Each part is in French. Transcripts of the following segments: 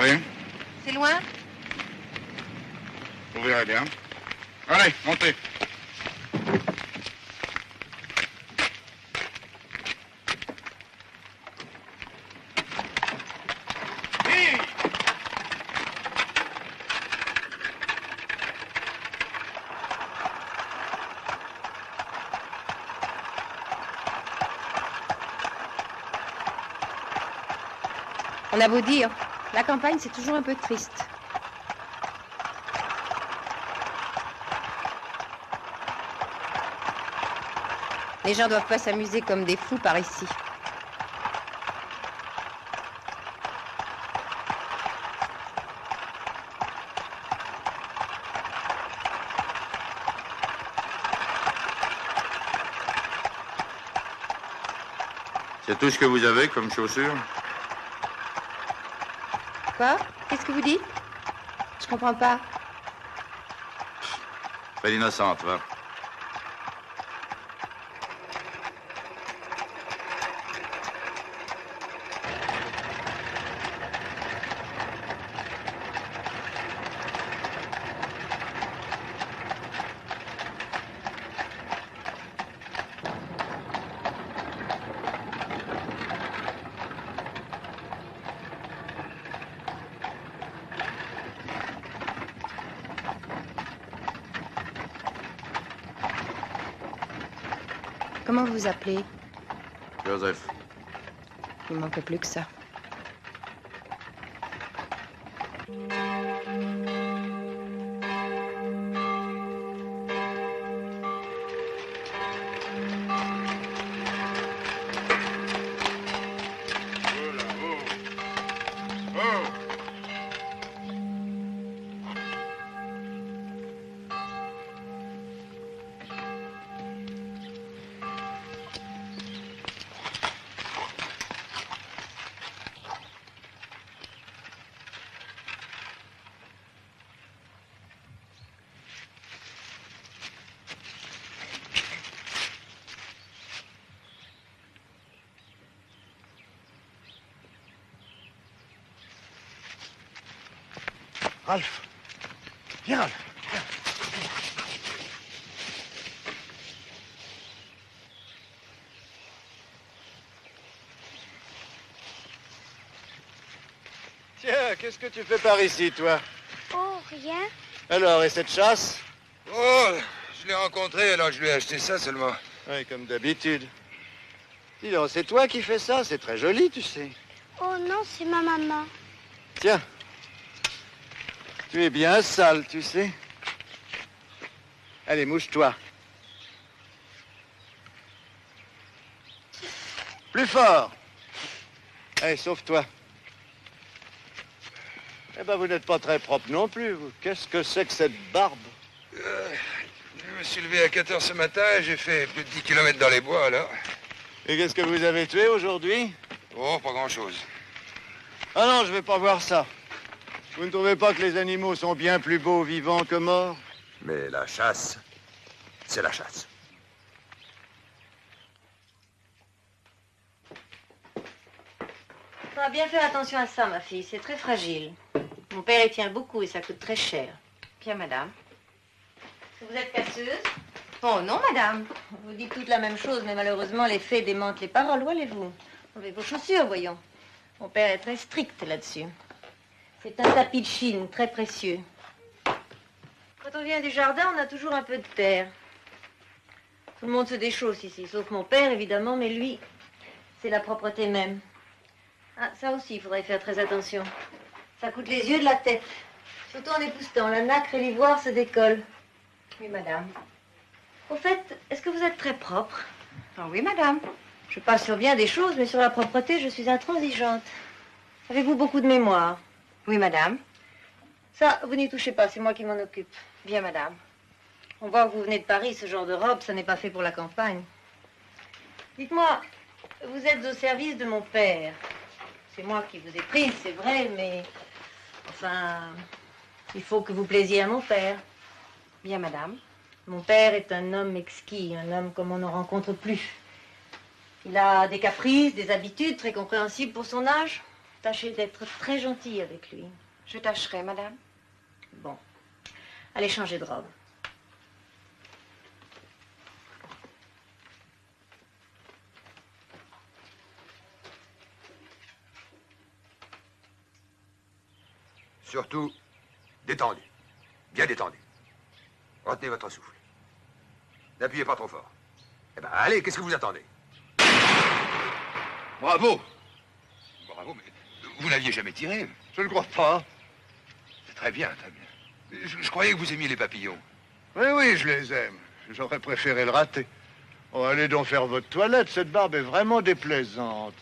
Oui, C'est loin vous verrez bien. Allez, montez. On a beau dire, la campagne, c'est toujours un peu triste. Les gens doivent pas s'amuser comme des fous par ici. C'est tout ce que vous avez comme chaussures? Qu'est-ce que vous dites? Je comprends pas. Pas innocente, va. Appelez Joseph. Il manque plus que ça. Tiens, qu'est-ce que tu fais par ici, toi Oh, rien. Alors, et cette chasse Oh, je l'ai rencontré, alors je lui ai acheté ça seulement. Oui, comme d'habitude. Dis donc, c'est toi qui fais ça C'est très joli, tu sais. Oh non, c'est ma maman. Tiens. Tu es bien sale, tu sais. Allez, mouche-toi. Plus fort. Allez, sauve-toi. Eh ben, vous n'êtes pas très propre non plus, vous. Qu'est-ce que c'est que cette barbe? Euh, je me suis levé à 4 heures ce matin et j'ai fait plus de 10 km dans les bois, alors. Et qu'est-ce que vous avez tué aujourd'hui? Oh, pas grand-chose. Ah non, je vais pas voir ça. Vous ne trouvez pas que les animaux sont bien plus beaux vivants que morts? Mais la chasse, c'est la chasse. Faudra bien faire attention à ça, ma fille. C'est très fragile. Mon père y tient beaucoup et ça coûte très cher. Bien, madame. Vous êtes casseuse Oh non, madame. Vous dites toutes la même chose, mais malheureusement, les faits démentent les paroles. Où allez-vous? Enlevez vos chaussures, voyons. Mon père est très strict là-dessus. C'est un tapis de Chine, très précieux. Quand on vient du jardin, on a toujours un peu de terre. Tout le monde se déchausse ici, sauf mon père, évidemment, mais lui, c'est la propreté même. Ah, ça aussi, il faudrait faire très attention. Ça coûte les yeux de la tête. Surtout en époustant. La nacre et l'ivoire se décollent. Oui, madame. Au fait, est-ce que vous êtes très propre? Ah oui, madame. Je passe sur bien des choses, mais sur la propreté, je suis intransigeante. Avez-vous beaucoup de mémoire? Oui, madame. Ça, vous n'y touchez pas, c'est moi qui m'en occupe. Bien, madame. On voit que vous venez de Paris, ce genre de robe, ça n'est pas fait pour la campagne. Dites-moi, vous êtes au service de mon père. C'est moi qui vous ai prise, c'est vrai, mais... Enfin, il faut que vous plaisiez à mon père. Bien, madame. Mon père est un homme exquis, un homme comme on ne rencontre plus. Il a des caprices, des habitudes très compréhensibles pour son âge. Tâchez d'être très gentille avec lui. Je tâcherai, madame. Bon. Allez changer de robe. Surtout, détendu. Bien détendu. Retenez votre souffle. N'appuyez pas trop fort. Eh ben, allez, qu'est-ce que vous attendez? Bravo Bravo, mais vous n'aviez jamais tiré. Je ne crois pas. C'est très bien, très bien. Je, je croyais que vous aimiez les papillons. Oui, oui, je les aime. J'aurais préféré le rater. Oh, allez donc faire votre toilette. Cette barbe est vraiment déplaisante.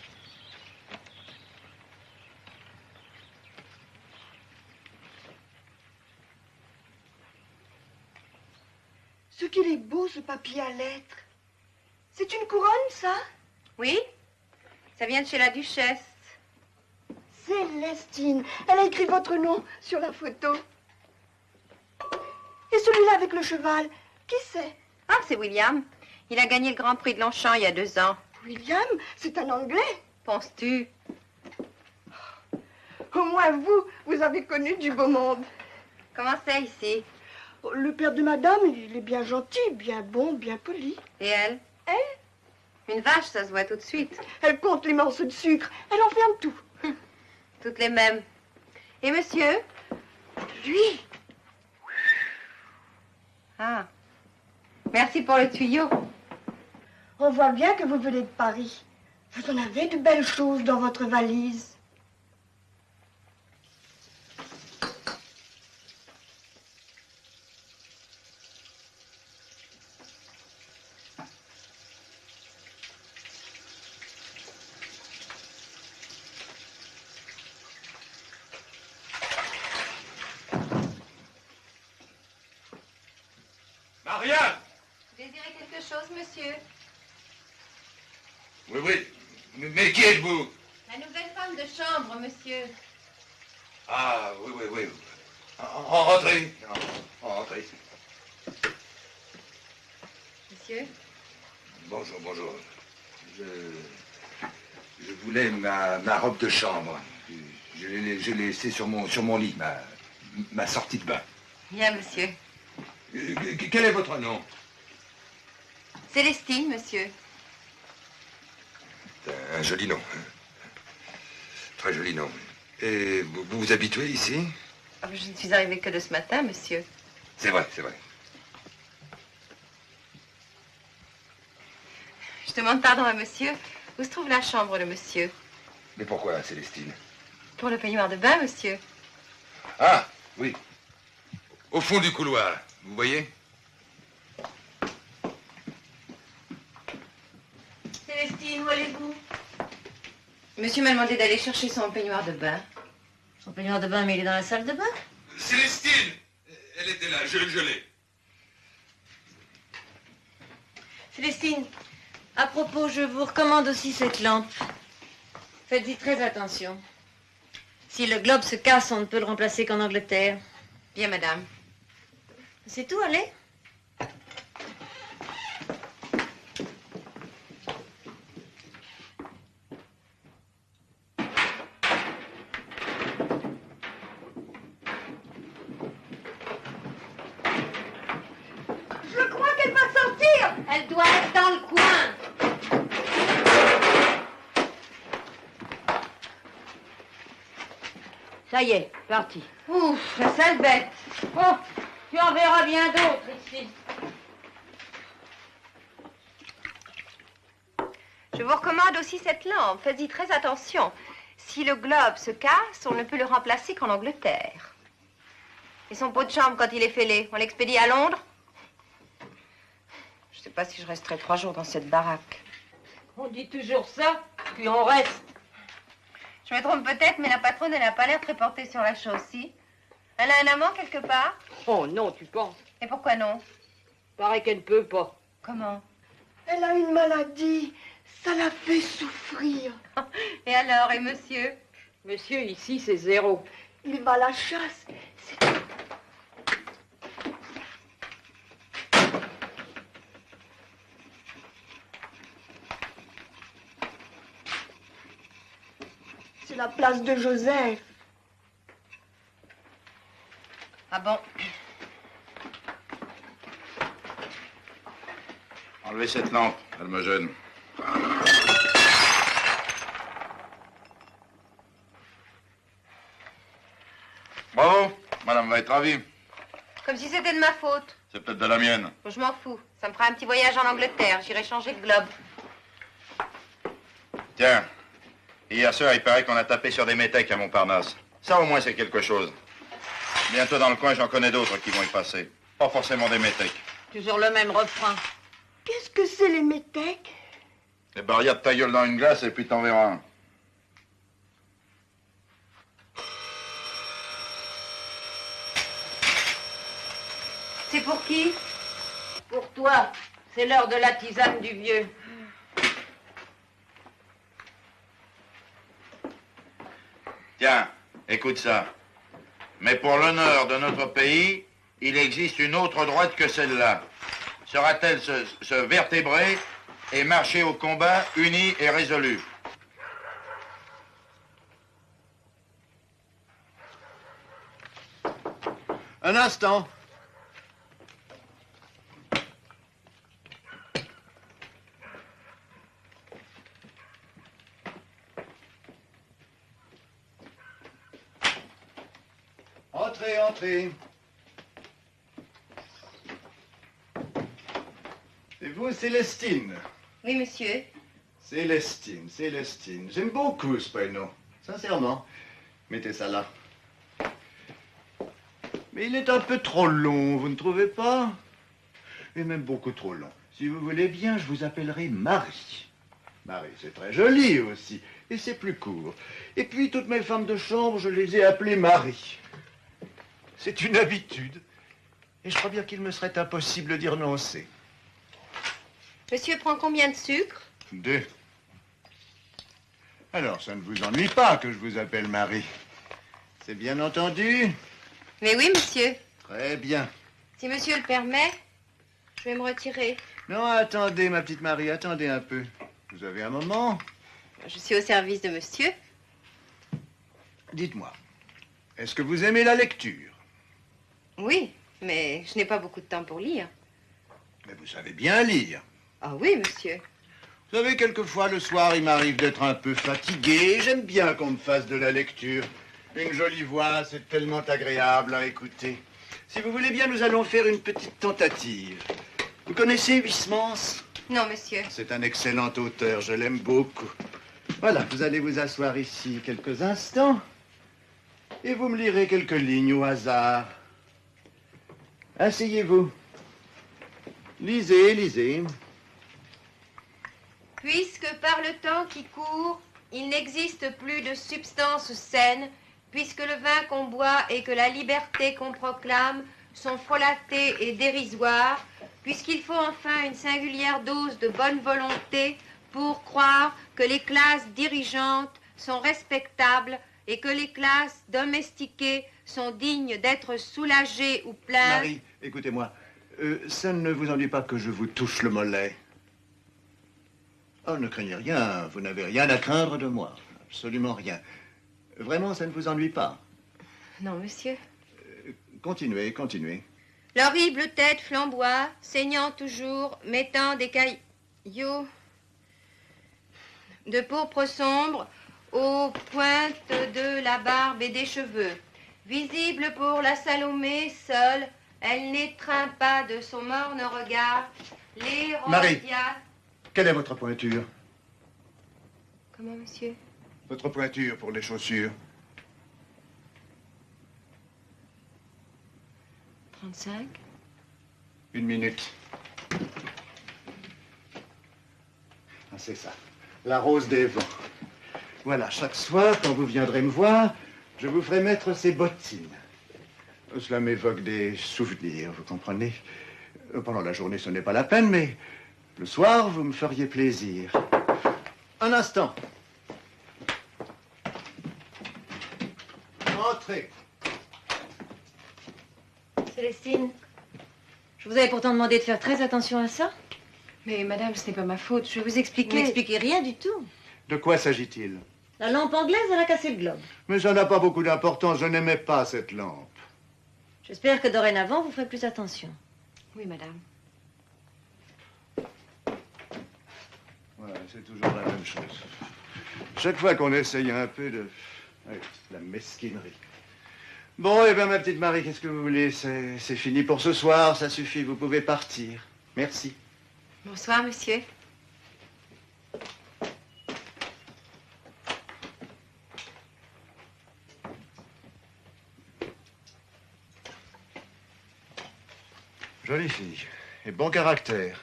Ce qu'il est beau, ce papier à lettres. C'est une couronne, ça? Oui Ça vient de chez la duchesse. Célestine. Elle a écrit votre nom sur la photo. Et celui-là avec le cheval, qui c'est? Ah, c'est William. Il a gagné le Grand Prix de Longchamp il y a deux ans. William, c'est un Anglais. Penses-tu? Au moins vous, vous avez connu du beau monde. Comment c'est ici? Le père de madame, il est bien gentil, bien bon, bien poli. Et elle Elle Une vache, ça se voit tout de suite. Elle compte les morceaux de sucre. Elle enferme tout. Toutes les mêmes. Et monsieur Lui, Ah. Merci pour le tuyau. on voit bien que vous venez de Paris. Vous en avez de belles choses dans votre valise. Maria Vous désirez quelque chose, monsieur Oui, oui. Mais, mais qui êtes-vous La nouvelle femme de chambre, monsieur. Ah, oui, oui, oui. En- en- Entrez. En- Entrez. Monsieur Bonjour, bonjour. Je, je voulais ma, ma robe de chambre. Je l'ai je l'ai laissée sur mon, sur mon lit, ma, ma sortie de bain. Bien, monsieur. Euh, que- Quel est votre nom? Célestine, monsieur. Un joli nom. hein. Très joli nom. Et vous vous, vous habituez ici? Ah, Je ne suis arrivée que de ce matin, monsieur. C'est vrai, c'est vrai. Je demande pardon à monsieur. Où se trouve la chambre de monsieur? Mais pourquoi, Célestine? Pour le peignoir de bain, monsieur. Ah, oui. Au fond du couloir, vous voyez Célestine, où allez-vous Monsieur m'a demandé d'aller chercher son peignoir de bain. Son peignoir de bain, mais il est dans la salle de bain? Célestine Elle était là, je, je l'ai. Célestine, à propos, je vous recommande aussi cette lampe. Faites-y très attention. Si le globe se casse, on ne peut le remplacer qu'en Angleterre. Bien, madame. C'est tout, allez? je crois qu'elle va sortir. Elle doit être dans le coin. Ça y est, parti. Ouf, la sale bête. Oh, tu en verras bien d'autres ici. Je vous recommande aussi cette lampe. Faites-y très attention. Si le globe se casse, on ne peut le remplacer qu'en Angleterre. Et son pot de chambre, quand il est fêlé, on l'expédie à Londres pas si je resterai trois jours dans cette baraque. On dit toujours ça, puis on reste. Je me trompe peut-être, mais la patronne, elle n'a pas l'air très portée sur la chose, si? Elle a un amant quelque part? Oh non, tu penses Et pourquoi non? Paraît qu'elle ne peut pas. Comment? Elle a une maladie. Ça la fait souffrir. Et alors, et monsieur? Monsieur, ici, c'est zéro. Il va à la chasse. C'est la place de Joseph. Ah bon? Enlevez cette lampe, elle me gêne. Bravo, madame va être ravie. Comme si c'était de ma faute. C'est peut-être de la mienne. Bon, je m'en fous. Ça me fera un petit voyage en Angleterre. J'irai changer de globe. Tiens, hier soir, il paraît qu'on a tapé sur des métèques à Montparnasse. Ça, au moins, c'est quelque chose. Bientôt dans le coin, j'en connais d'autres qui vont y passer. Pas forcément des métèques. Toujours le même refrain. Qu'est-ce que c'est les métèques? Les barrières de ta gueule dans une glace et puis t'en verras un. C'est pour qui? Pour toi, c'est l'heure de la tisane du vieux. Tiens, écoute ça. Mais pour l'honneur de notre pays, il existe une autre droite que celle-là. Sera-t-elle se, vertébrer et marcher au combat unie et résolue Un instant. Entrez, entrez. Et vous, Célestine Oui, monsieur. Célestine, Célestine. J'aime beaucoup ce prénom. Sincèrement. Mettez ça là. Mais il est un peu trop long, vous ne trouvez pas? Et même beaucoup trop long. Si vous voulez bien, je vous appellerai Marie. Marie, c'est très joli aussi. Et c'est plus court. Et puis, toutes mes femmes de chambre, je les ai appelées Marie. C'est une habitude. Et je crois bien qu'il me serait impossible d'y renoncer. Monsieur prend combien de sucre Deux. Alors, ça ne vous ennuie pas que je vous appelle Marie. C'est bien entendu Mais oui, monsieur. Très bien. Si monsieur le permet, je vais me retirer. Non, attendez, ma petite Marie, attendez un peu. Vous avez un moment Je suis au service de monsieur. Dites-moi, est-ce que vous aimez la lecture? Oui, mais je n'ai pas beaucoup de temps pour lire. Mais vous savez bien lire. Ah oui, monsieur. Vous savez, quelquefois, le soir, il m'arrive d'être un peu fatigué. J'aime bien qu'on me fasse de la lecture. Une jolie voix, c'est tellement agréable à écouter. Si vous voulez bien, nous allons faire une petite tentative. Vous connaissez Huysmans Non, monsieur. C'est un excellent auteur, je l'aime beaucoup. Voilà, vous allez vous asseoir ici quelques instants et vous me lirez quelques lignes au hasard. Asseyez-vous. Lisez, lisez. Puisque par le temps qui court, il n'existe plus de substance saine, puisque le vin qu'on boit et que la liberté qu'on proclame sont frelatés et dérisoires, puisqu'il faut enfin une singulière dose de bonne volonté pour croire que les classes dirigeantes sont respectables et que les classes domestiquées sont dignes d'être soulagées ou plaintes. Marie, écoutez-moi. Euh, ça ne vous ennuie pas que je vous touche le mollet? Oh, ne craignez rien. Vous n'avez rien à craindre de moi. Absolument rien. Vraiment, ça ne vous ennuie pas? Non, monsieur. Continuez, continuez. L'horrible tête flamboie, saignant toujours, mettant des caillots de pourpre sombre aux pointes de la barbe et des cheveux. Visible pour la Salomé seule, elle n'étreint pas de son morne regard les Marie. Quelle est votre pointure? Comment, monsieur? Votre pointure pour les chaussures 35 Une minute. Ah, c'est ça. La rose des vents. Voilà, chaque soir, quand vous viendrez me voir, je vous ferai mettre ces bottines. Cela m'évoque des souvenirs, vous comprenez Euh, Pendant la journée, ce n'est pas la peine, mais le soir, vous me feriez plaisir. Un instant. Entrez. Célestine, je vous avais pourtant demandé de faire très attention à ça. Mais madame, ce n'est pas ma faute. Je vais vous Vous expliquer. n'expliquez rien du tout. De quoi s'agit-il? La lampe anglaise, elle a cassé le globe. Mais ça n'a pas beaucoup d'importance, je n'aimais pas cette lampe. J'espère que dorénavant, vous ferez plus attention. Oui, madame. Ouais, c'est toujours la même chose. Chaque fois qu'on essaye un peu de... Ouais, la mesquinerie. Bon, eh bien, ma petite Marie, qu'est-ce que vous voulez? C'est c'est fini pour ce soir, ça suffit, vous pouvez partir. Merci. Bonsoir, monsieur. Jolie fille. Et bon caractère.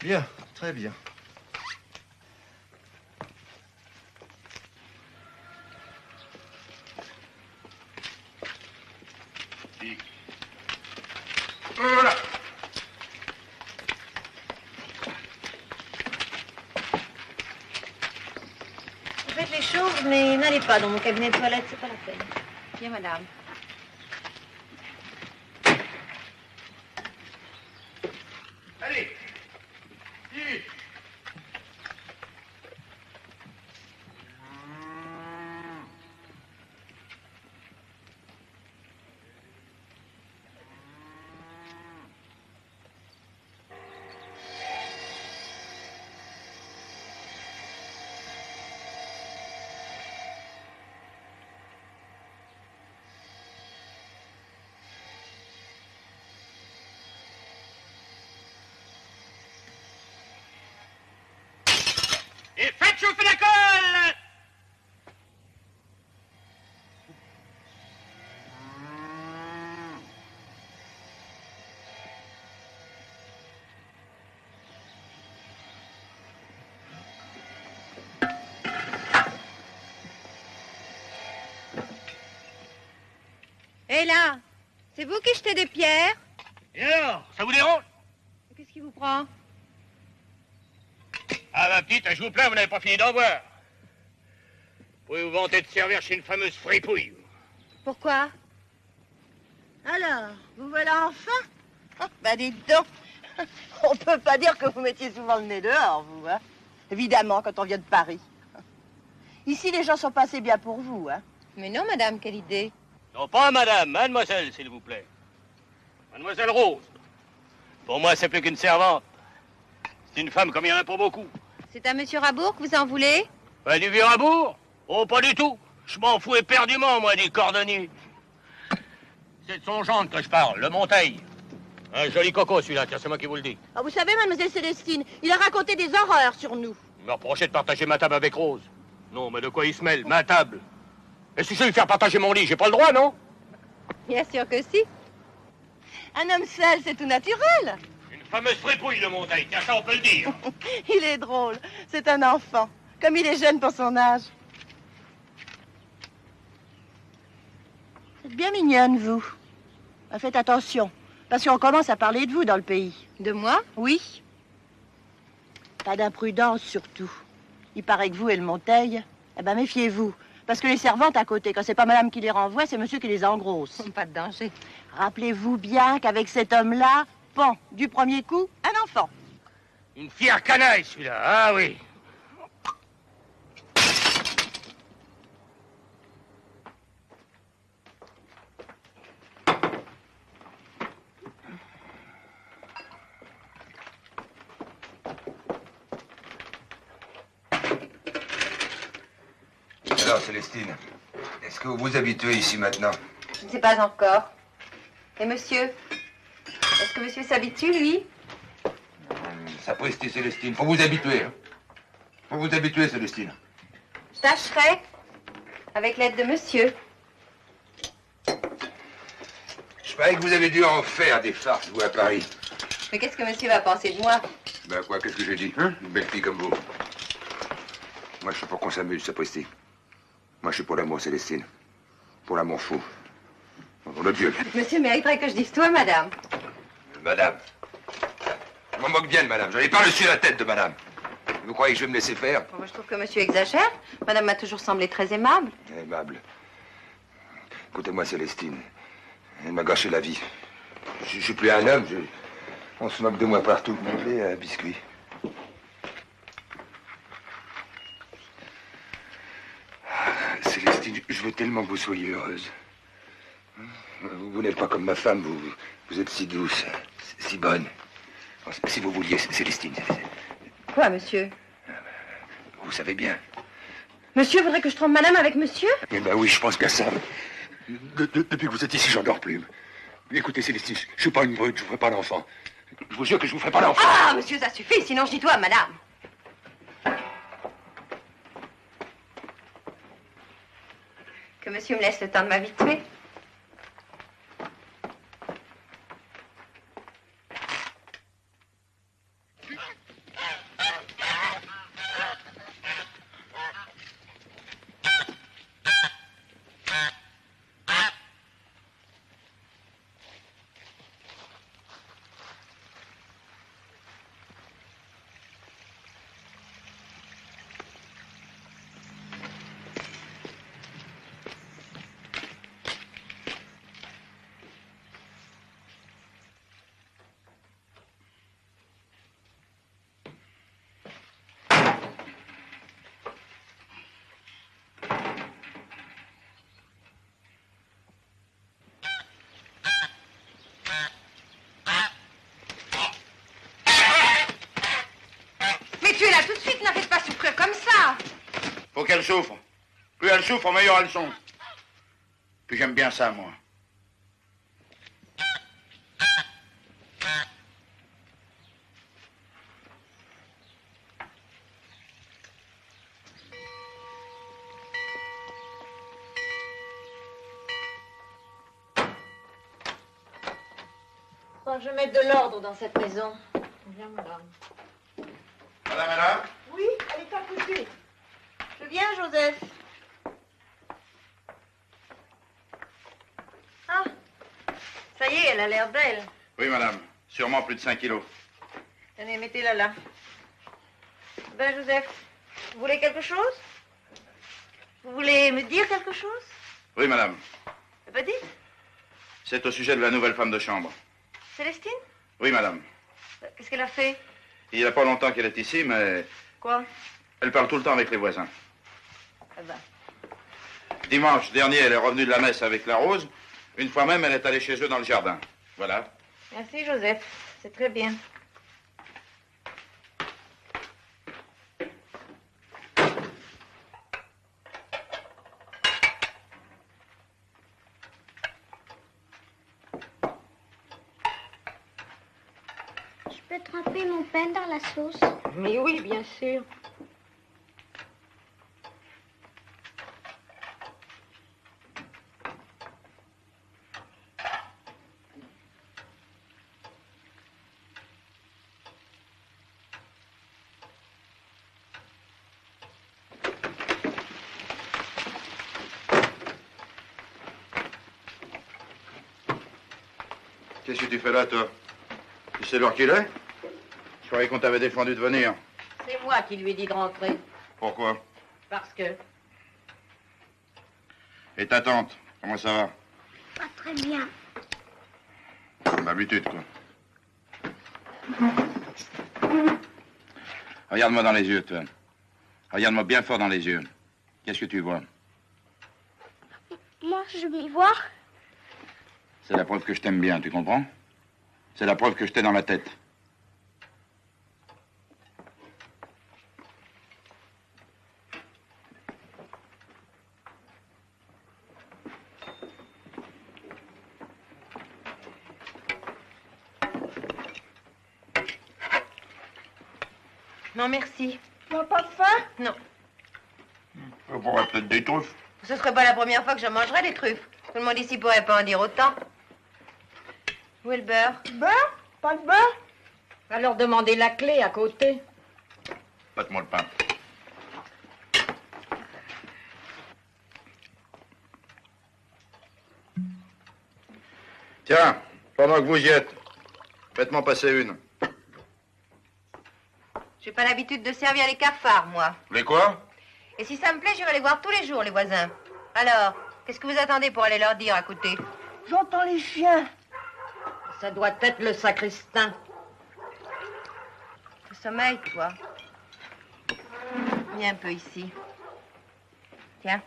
Bien, très bien. Voilà. Faites les choses, mais n'allez pas dans mon cabinet de toilette, c'est pas la peine. Bien, madame. Allez. Vite. Et faites chauffer la colle. Et là, c'est vous qui jetez des pierres? Et alors, ça vous dérange? Qu'est-ce qui vous prend? Ma petite, je vous plains, vous n'avez pas fini d'en voir. Vous pouvez vous vanter de servir chez une fameuse fripouille. Pourquoi? Alors, vous voilà enfin? Ah, Bah dites donc, on peut pas dire que vous mettiez souvent le nez dehors, vous, hein Évidemment, quand on vient de Paris. Ici, les gens sont pas assez bien pour vous, hein Mais non, madame, quelle idée Non, pas madame, mademoiselle, s'il vous plaît. Mademoiselle Rose. Pour moi, c'est plus qu'une servante. C'est une femme comme il y en a pour beaucoup. C'est à monsieur Rabourg que vous en voulez? Bah, du vieux Rabourg? Oh, pas du tout. Je m'en fous éperdument, moi, du cordonnier. C'est de son gendre que je parle, le Monteil. Un joli coco, celui-là, tiens, c'est moi qui vous le dis. Ah, Vous savez, mademoiselle Célestine, il a raconté des horreurs sur nous. Il me reprochait de partager ma table avec Rose. Non, mais de quoi il se mêle Ma table? Et si je vais lui faire partager mon lit, j'ai pas le droit, non? Bien sûr que si. Un homme seul, c'est tout naturel. Fameuse fripouille, Monteil, tiens, ça, on peut le dire. Il est drôle, c'est un enfant. Comme il est jeune pour son âge. Vous êtes bien mignonne, vous. Ah, Faites attention, parce qu'on commence à parler de vous dans le pays. De moi? Oui. Pas d'imprudence, surtout. Il paraît que vous et le Monteil, eh ben méfiez-vous. Parce que les servantes à côté, quand c'est pas madame qui les renvoie, c'est monsieur qui les engrosse. Pas de danger. Rappelez-vous bien qu'avec cet homme-là, bon, du premier coup, un enfant. Une fière canaille, celui-là. Ah oui. Alors, Célestine, est-ce que vous vous habituez ici maintenant? Je ne sais pas encore. Et monsieur? Est-ce que monsieur s'habitue, lui Sapristi, Célestine, faut vous habituer. Hein. Faut vous habituer, Célestine. Je tâcherai. Avec l'aide de monsieur. Je parie que vous avez dû en faire des farces, vous, à Paris. Mais qu'est-ce que monsieur va penser de moi Ben quoi, qu'est-ce que j'ai dit hein? Une belle fille comme vous. Moi, je suis pour qu'on s'amuse, sapristi. Moi, je suis pour l'amour, Célestine. Pour l'amour fou. Pour le Dieu. Monsieur mériterait que je dise toi, madame. Madame. Je m'en moque bien de madame. J'en ai pas reçu la tête de madame. Vous croyez que je vais me laisser faire Moi, je trouve que monsieur exagère. Madame m'a toujours semblé très aimable. Aimable. Écoutez-moi, Célestine. Elle m'a gâché la vie. Je, je suis plus un homme. je- On se moque de moi partout. Vous voulez un biscuit? Veux tellement que vous soyez heureuse. Vous, vous n'êtes pas comme ma femme, vous, vous êtes si douce, si bonne. Si vous vouliez, Célestine, Quoi, monsieur? Vous savez bien. Monsieur voudrait que je trompe madame avec monsieur? Eh ben oui, je pense bien ça. De- de- depuis que vous êtes ici, j'en dors plus. Écoutez, Célestine, je, je suis pas une brute, je vous ferai pas d'enfant. Je vous jure que je vous ferai pas d'enfant. Ah, monsieur, ça suffit, sinon je dis toi madame. Que monsieur me laisse le temps de m'habituer. Mais tu es là tout de suite, n'arrête pas souffrir comme ça. Faut qu'elle souffre. Plus elle souffre, meilleure elles sont. Puis j'aime bien ça, moi. Faut que je mette de l'ordre dans cette maison. Bien, madame. Madame là Oui, elle est à côté. Viens, Joseph. Ah, ça y est, elle a l'air belle. Oui, madame. Sûrement plus de 5 kilos. Tenez, mettez-la là. Ben, Joseph, vous voulez quelque chose? Vous voulez me dire quelque chose? Oui, madame. Eh ben, dites. C'est au sujet de la nouvelle femme de chambre. Célestine? Oui, madame. Euh, Qu'est-ce qu'elle a fait? Il n'y a pas longtemps qu'elle est ici, mais Quoi? elle parle tout le temps avec les voisins. Eh ben, Dimanche dernier, elle est revenue de la messe avec la rose. Une fois même, elle est allée chez eux dans le jardin. Voilà. merci, Joseph. C'est très bien. Je peux tremper mon pain dans la sauce? Mais oui, bien sûr. Fais là, toi Tu sais l'heure qu'il est Je croyais qu'on t'avait défendu de venir. C'est moi qui lui ai dit de rentrer. Pourquoi Parce que. Et ta tante Comment ça va Pas très bien. Comme d'habitude, quoi. Regarde-moi dans les yeux, toi. Regarde-moi bien fort dans les yeux. Qu'est-ce que tu vois Moi, je m'y vois. C'est la preuve que je t'aime bien, tu comprends C'est la preuve que je t'ai dans la tête. Non, merci. Tu n'as pas faim? Non. Je pourrais peut-être des truffes. Ce serait pas la première fois que je mangerais des truffes. Tout le monde ici pourrait pas en dire autant. Où est le beurre? Beurre? Pas de beurre? Alors demandez la clé à côté. Passe-moi le pain. Tiens, pendant que vous y êtes, faites-moi passer une. J'ai pas l'habitude de servir les cafards, moi. Les quoi? Et si ça me plaît, j'irai les voir tous les jours, les voisins. Alors, qu'est-ce que vous attendez pour aller leur dire à côté? J'entends les chiens. Ça doit être le sacristain. Le sommeil, toi. Viens un peu ici. Tiens.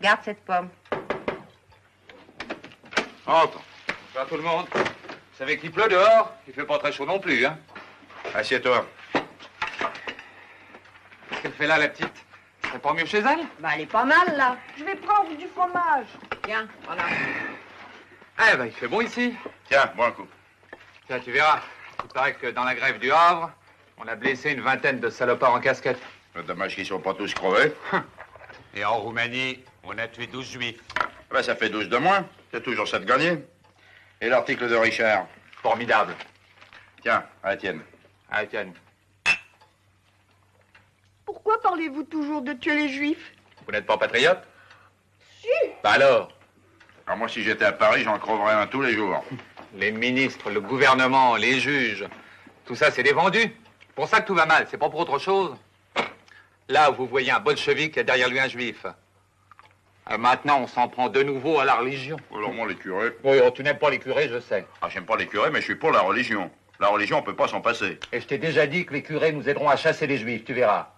Garde cette pomme. Entre. Bonsoir tout le monde. Vous savez qu'il pleut dehors Il fait pas très chaud non plus, hein Assieds-toi. Qu'est-ce qu'elle fait là, la petite? C'est pas mieux chez elle? Bah, elle est pas mal, là. Je vais prendre du fromage. Tiens, voilà. Eh ben, il fait bon ici. Tiens, bois un coup. Tiens, tu verras. Il paraît que dans la grève du Havre, on a blessé une vingtaine de salopards en casquette. Dommage qu'ils sont pas tous crevés. Et en Roumanie, on a tué 12 juifs. Ben, ça fait 12 de moins. C'est toujours ça de gagner. Et l'article de Richard? Formidable. Tiens, à la tienne. Ah, tiens. Pourquoi parlez-vous toujours de tuer les juifs? Vous n'êtes pas patriote? Si. Bah alors? Alors moi, si j'étais à Paris, j'en creverais un tous les jours. Les ministres, le gouvernement, les juges, tout ça, c'est des vendus. Pour ça que tout va mal, c'est pas pour autre chose. Là, vous voyez un bolchevique et derrière lui un juif. Euh, maintenant, on s'en prend de nouveau à la religion. Alors moi, les curés... Oui, oh, tu n'aimes pas les curés, je sais. Ah, j'aime pas les curés, mais je suis pour la religion. La religion, on peut pas s'en passer. Et je t'ai déjà dit que les curés nous aideront à chasser les juifs, tu verras.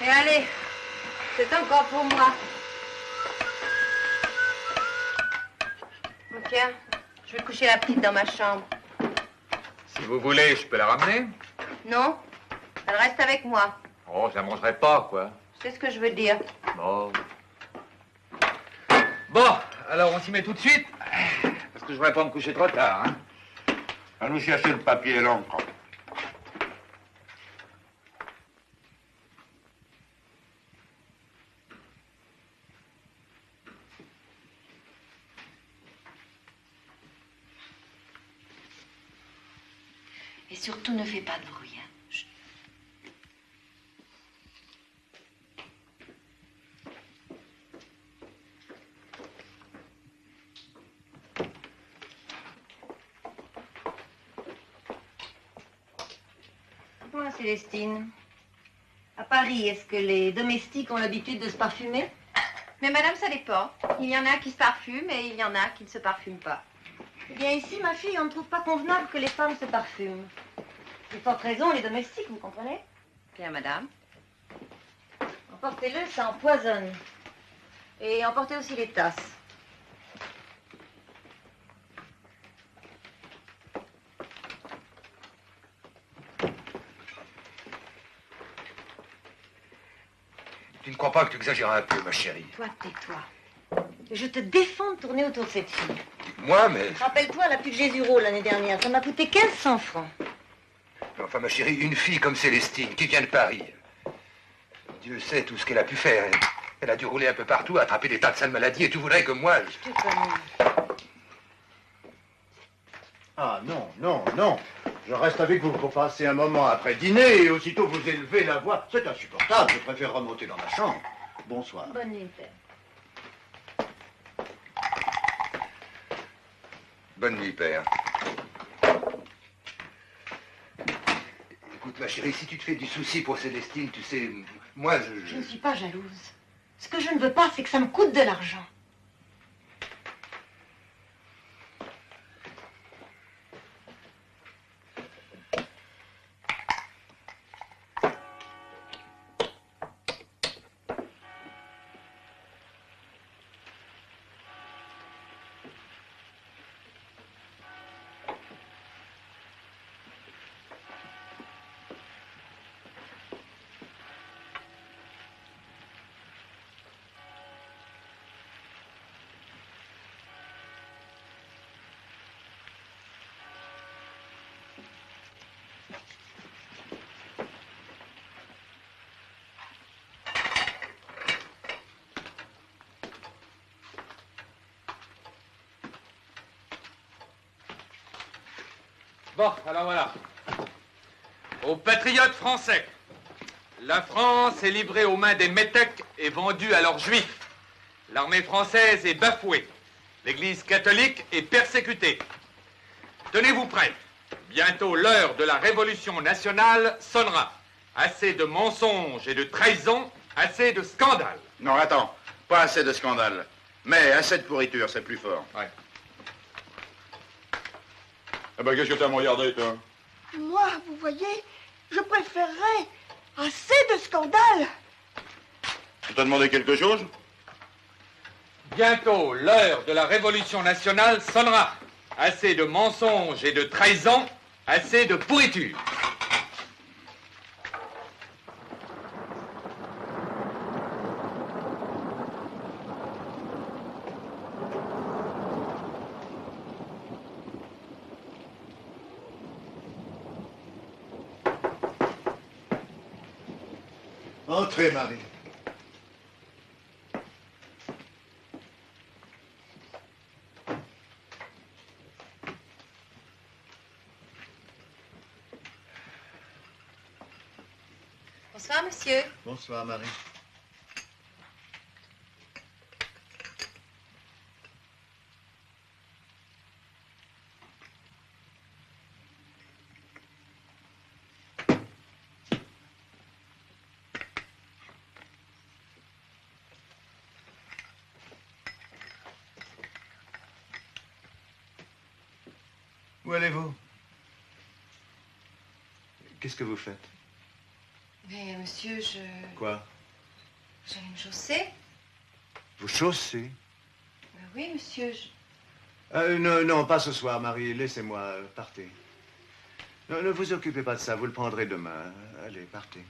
Et allez, c'est encore pour moi. Oh, Tiens, je vais coucher la petite dans ma chambre. Si vous voulez, je peux la ramener. Non, elle reste avec moi. Oh, je la mangerai pas, quoi. C'est ce que je veux dire. Bon. Bon, alors on s'y met tout de suite. Parce que je voudrais pas me coucher trop tard, hein. Nous chercher le papier et l'encre. Et surtout, ne fais pas de bruit. Moi, Célestine, à Paris, est-ce que les domestiques ont l'habitude de se parfumer? Mais madame, ça dépend. Il y en a qui se parfument et il y en a qui ne se parfument pas. Eh bien, ici, ma fille, on ne trouve pas convenable que les femmes se parfument. De forte raison, les domestiques, vous comprenez Bien, madame. Emportez-le, ça empoisonne. Et emportez aussi les tasses. Tu ne crois pas que tu exagères un peu, ma chérie Toi, tais-toi. Et Je te défends de tourner autour de cette fille. Moi, mais... Rappelle-toi la pute Jésureau l'année dernière. Ça m'a coûté 1500 francs. Enfin, ma chérie, une fille comme Célestine, qui vient de Paris. Dieu sait tout ce qu'elle a pu faire. Elle, elle a dû rouler un peu partout, attraper des tas de sales maladies, et tu voudrais que moi... je-. Ah non, non, non. Je reste avec vous pour passer un moment après dîner et aussitôt vous élevez la voix. C'est insupportable. Je préfère remonter dans ma chambre. Bonsoir. Bonne nuit, père. Bonne nuit, père. Écoute, ma chérie, si tu te fais du souci pour Célestine, tu sais, moi, je... Je je- ne suis pas jalouse. Ce que je ne veux pas, c'est que ça me coûte de l'argent. Bon, alors voilà. Aux patriotes français, la France est livrée aux mains des métèques et vendue à leurs juifs. L'armée française est bafouée. L'Église catholique est persécutée. Tenez-vous prêts. Bientôt l'heure de la révolution nationale sonnera. Assez de mensonges et de trahisons, assez de scandales. Non, attends. Pas assez de scandale. Mais assez de pourriture, c'est plus fort. Ouais. Ah ben, qu'est-ce que t'as à me regarder, toi Moi, vous voyez, je préférerais assez de scandales On t'a demandé quelque chose Bientôt, l'heure de la révolution nationale sonnera. Assez de mensonges et de trahisons, assez de pourriture. Entrez, Marie. Bonsoir, monsieur. Bonsoir, Marie. Où allez-vous? Qu'est-ce que vous faites? Mais monsieur, je. Quoi? J'allais me chausser. Vous chaussez Ben oui, monsieur. je- Euh, non, non, pas ce soir, Marie. Laissez-moi. euh, Partez. Non, ne vous occupez pas de ça. Vous le prendrez demain. Allez, partez.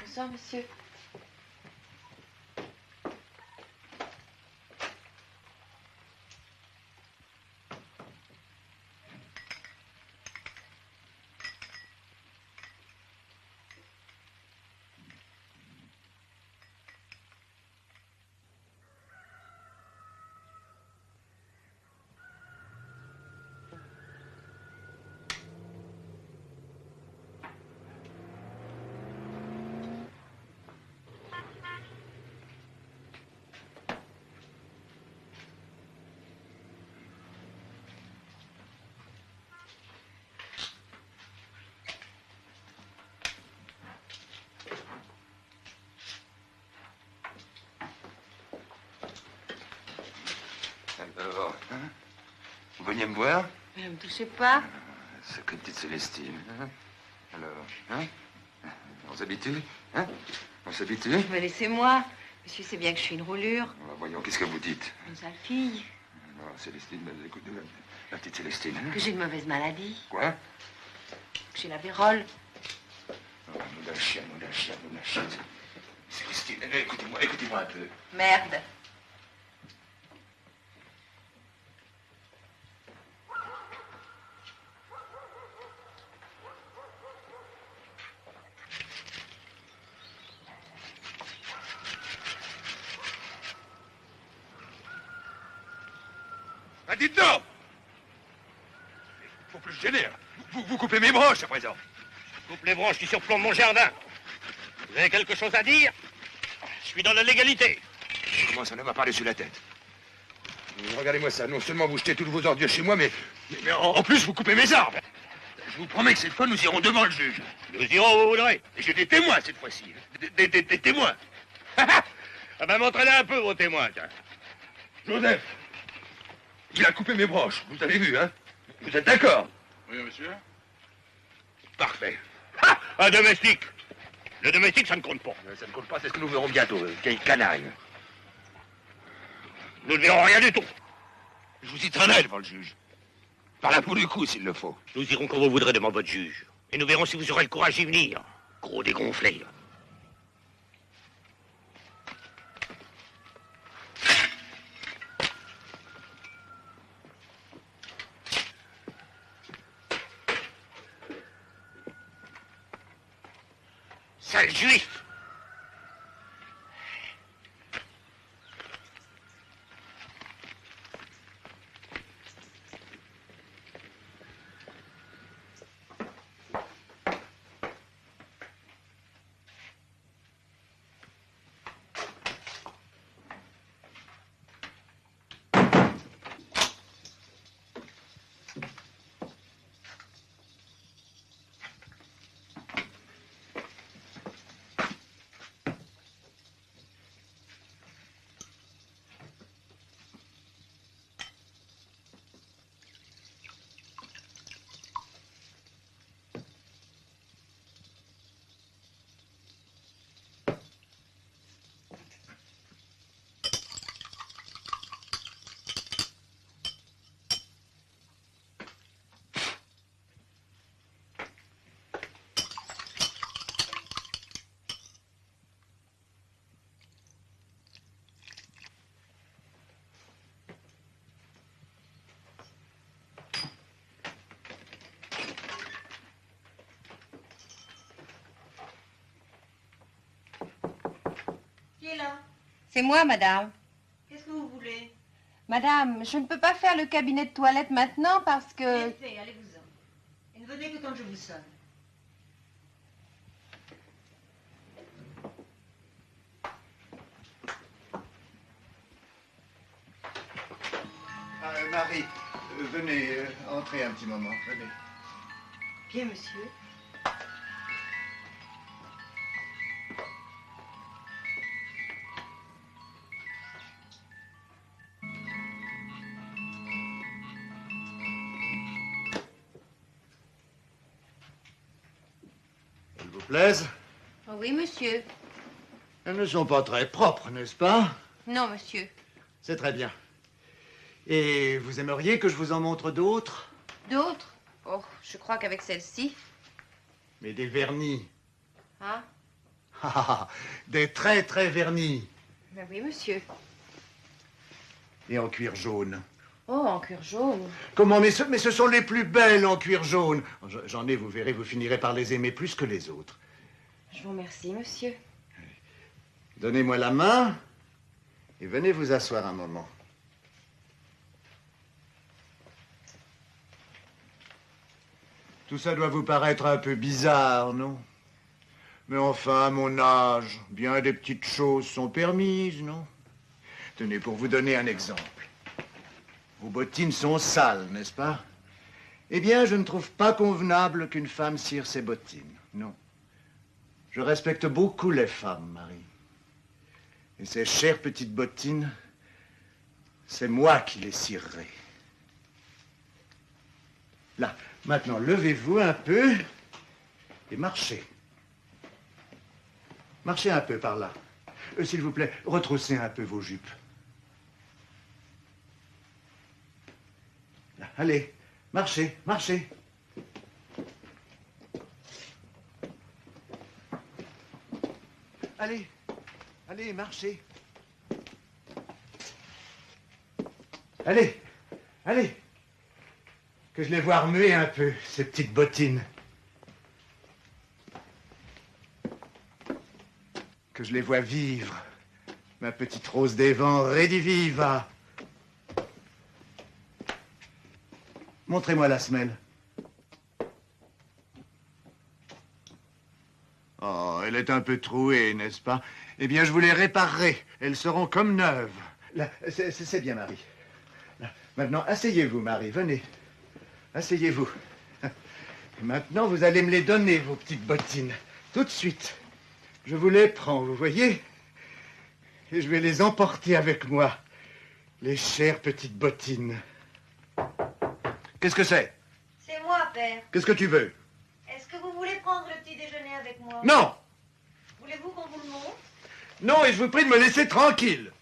Bonsoir, monsieur. Alors, hein Mais ne me touchez pas. Sacrée petite Célestine. hein Alors, hein On s'habitue Hein On s'habitue Mais laissez-moi. Monsieur sait bien que je suis une roulure. Ah, Voyons, qu'est-ce que vous dites Une sale fille. Alors, Célestine, ben, écoutez, la, la petite Célestine. hein Que j'ai une mauvaise maladie. Quoi Que j'ai la vérole. Oh, Nous la nous la chienne, nous la chienne. Célestine, eh, écoutez-moi, écoutez-moi un peu. Merde. Ah, dites donc Faut plus se gêner. hein. Vous, vous coupez présent. Coupe les branches qui surplombent mon jardin. Vous avez quelque chose à dire? Je suis dans la légalité. Comment ça ne m'a pas dessus la tête Regardez-moi ça, non seulement vous jetez toutes vos ordures chez moi, mais, Mais, mais en, en plus, vous coupez mes arbres. Je vous promets que cette fois, nous irons devant le juge. Nous irons où vous voudrez. Et j'ai des témoins cette fois-ci. Des, des- des- des témoins. ah ben, montrez-les un peu, vos témoins, tiens. Joseph, il a coupé mes broches. Vous avez vu, hein? Vous êtes d'accord? Oui, monsieur. Parfait. Ah, un domestique. Le domestique, ça ne compte pas. ça ne compte pas, c'est ce que nous verrons bientôt, euh, quel canaille. Nous ne verrons rien du tout. Je vous y traînerai devant le juge. Par la peau du cou, s'il le faut. Nous irons quand vous voudrez devant votre juge. Et nous verrons si vous aurez le courage d'y venir. Gros dégonflé. Sale C'est moi, madame. Qu'est-ce que vous voulez? Madame, je ne peux pas faire le cabinet de toilette maintenant parce que... Fait, allez-vous-en. Et ne venez que quand je vous sonne. Euh, Marie, euh, venez, euh, entrez un petit moment, venez. Bien, monsieur. Plaisent Oh oui, monsieur. Elles ne sont pas très propres, n'est-ce pas? Non, monsieur. C'est très bien. Et vous aimeriez que je vous en montre d'autres? D'autres? Oh, je crois qu'avec celle-ci. Mais des vernis. Hein Ah, ah, ah, des très très vernis. Ben oui, monsieur. Et en cuir jaune. Oh, en cuir jaune. Comment mais ce, mais ce sont les plus belles en cuir jaune. Je- J'en ai, vous verrez, vous finirez par les aimer plus que les autres. Je vous remercie, monsieur. Donnez-moi la main et venez vous asseoir un moment. Tout ça doit vous paraître un peu bizarre, non? Mais enfin, à mon âge, bien des petites choses sont permises, non? Tenez, pour vous donner un exemple. Vos bottines sont sales, n'est-ce pas? Eh bien, je ne trouve pas convenable qu'une femme cire ses bottines, non. Je respecte beaucoup les femmes, Marie. Et ces chères petites bottines, c'est moi qui les cirerai. Là, maintenant, levez-vous un peu et marchez. Marchez un peu par là. Euh, S'il vous plaît, retroussez un peu vos jupes. Allez, marchez, marchez. Allez, allez, marchez. Allez, allez. Que je les vois remuer un peu, ces petites bottines. Que je les vois vivre. Ma petite rose des vents, rediviva. Montrez-moi la semelle. Oh, elle est un peu trouée, n'est-ce pas? Eh bien, je vous les réparerai. Elles seront comme neuves. Là, c'est c'est bien, Marie. Là, maintenant, asseyez-vous, Marie. Venez. Asseyez-vous. Maintenant, vous allez me les donner, vos petites bottines. Tout de suite. Je vous les prends, vous voyez? Et je vais les emporter avec moi. Les chères petites bottines. Qu'est-ce que c'est? C'est moi, père. Qu'est-ce que tu veux Est-ce que vous voulez prendre le petit déjeuner avec moi. Non. Voulez-vous qu'on vous le montre? Non, et je vous prie de me laisser tranquille.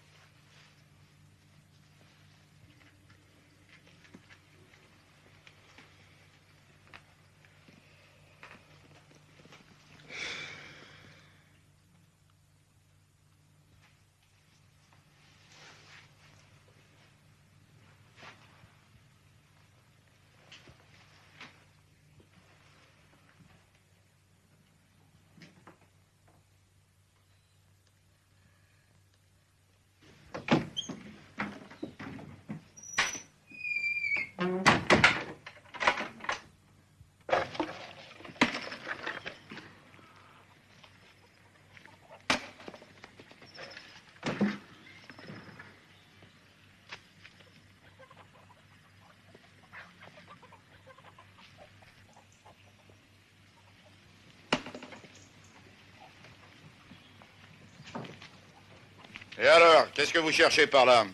Et alors, qu'est-ce que vous cherchez par là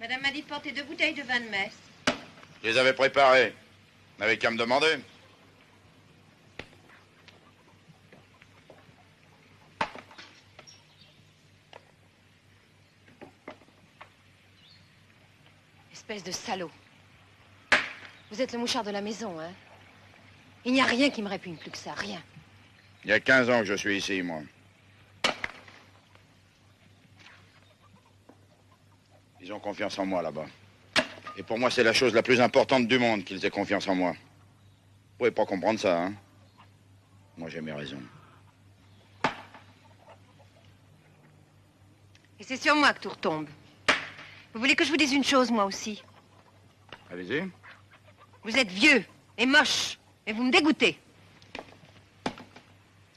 Madame m'a dit de porter deux bouteilles de vin de messe. Je les avais préparés. Vous n'avez qu'à me demander. Espèce de salaud. Vous êtes le mouchard de la maison, hein? Il n'y a rien qui me répugne plus que ça, rien. Il y a 15 ans que je suis ici, moi. Ils ont confiance en moi là-bas. Et pour moi, c'est la chose la plus importante du monde qu'ils aient confiance en moi. Vous pouvez pas comprendre ça, hein Moi, j'ai mes raisons. Et c'est sur moi que tout retombe. Vous voulez que je vous dise une chose, moi aussi? Allez-y. Vous êtes vieux et moche, et vous me dégoûtez.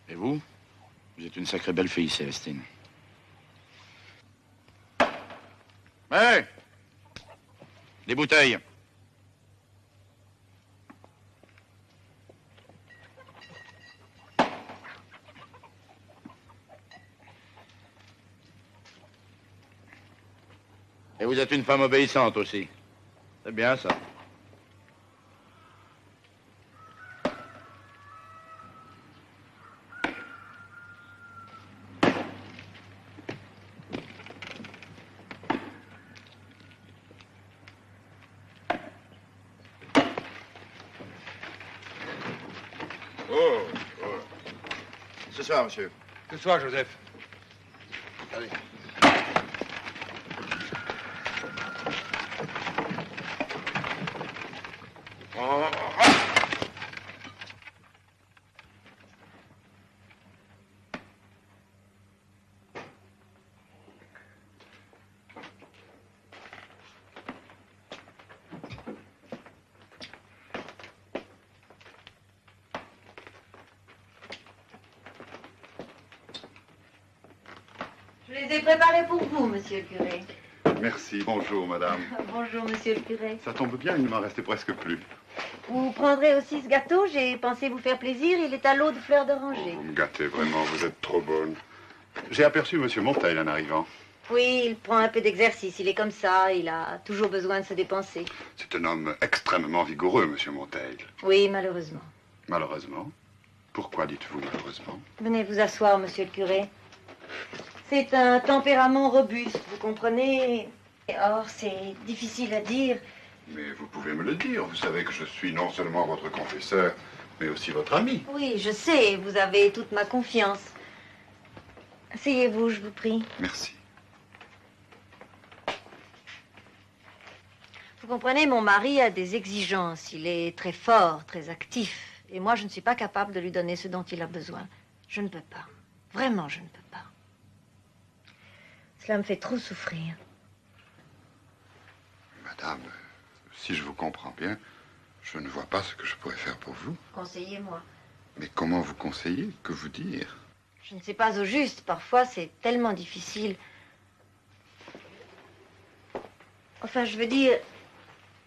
Et vous? Vous êtes une sacrée belle fille, Célestine. Hé Des bouteilles. Et vous êtes une femme obéissante aussi. C'est bien ça. Oh, oh. Ce soir, monsieur. Ce soir, Joseph. Allez. Préparés pour vous, monsieur le curé. Merci. Bonjour, madame. Bonjour, monsieur le curé. Ça tombe bien, il ne m'en restait presque plus. Vous prendrez aussi ce gâteau, j'ai pensé vous faire plaisir, il est à l'eau de fleurs d'oranger. Vous me gâtez vraiment, vous êtes trop bonne. J'ai aperçu monsieur Monteil en arrivant. Oui, il prend un peu d'exercice, il est comme ça, il a toujours besoin de se dépenser. C'est un homme extrêmement vigoureux, monsieur Monteil. Oui, malheureusement. Malheureusement. Pourquoi dites-vous malheureusement? Venez vous asseoir, monsieur le curé. C'est un tempérament robuste, vous comprenez? Or, c'est difficile à dire. Mais vous pouvez me le dire. Vous savez que je suis non seulement votre confesseur, mais aussi votre ami. Oui, je sais, vous avez toute ma confiance. Asseyez-vous, je vous prie. Merci. Vous comprenez, mon mari a des exigences. Il est très fort, très actif. Et moi, je ne suis pas capable de lui donner ce dont il a besoin. Je ne peux pas. Vraiment, je ne peux pas. Cela me fait trop souffrir. Madame, si je vous comprends bien, je ne vois pas ce que je pourrais faire pour vous. Conseillez-moi. Mais comment vous conseiller Que vous dire? Je ne sais pas au juste. Parfois, c'est tellement difficile. Enfin, je veux dire,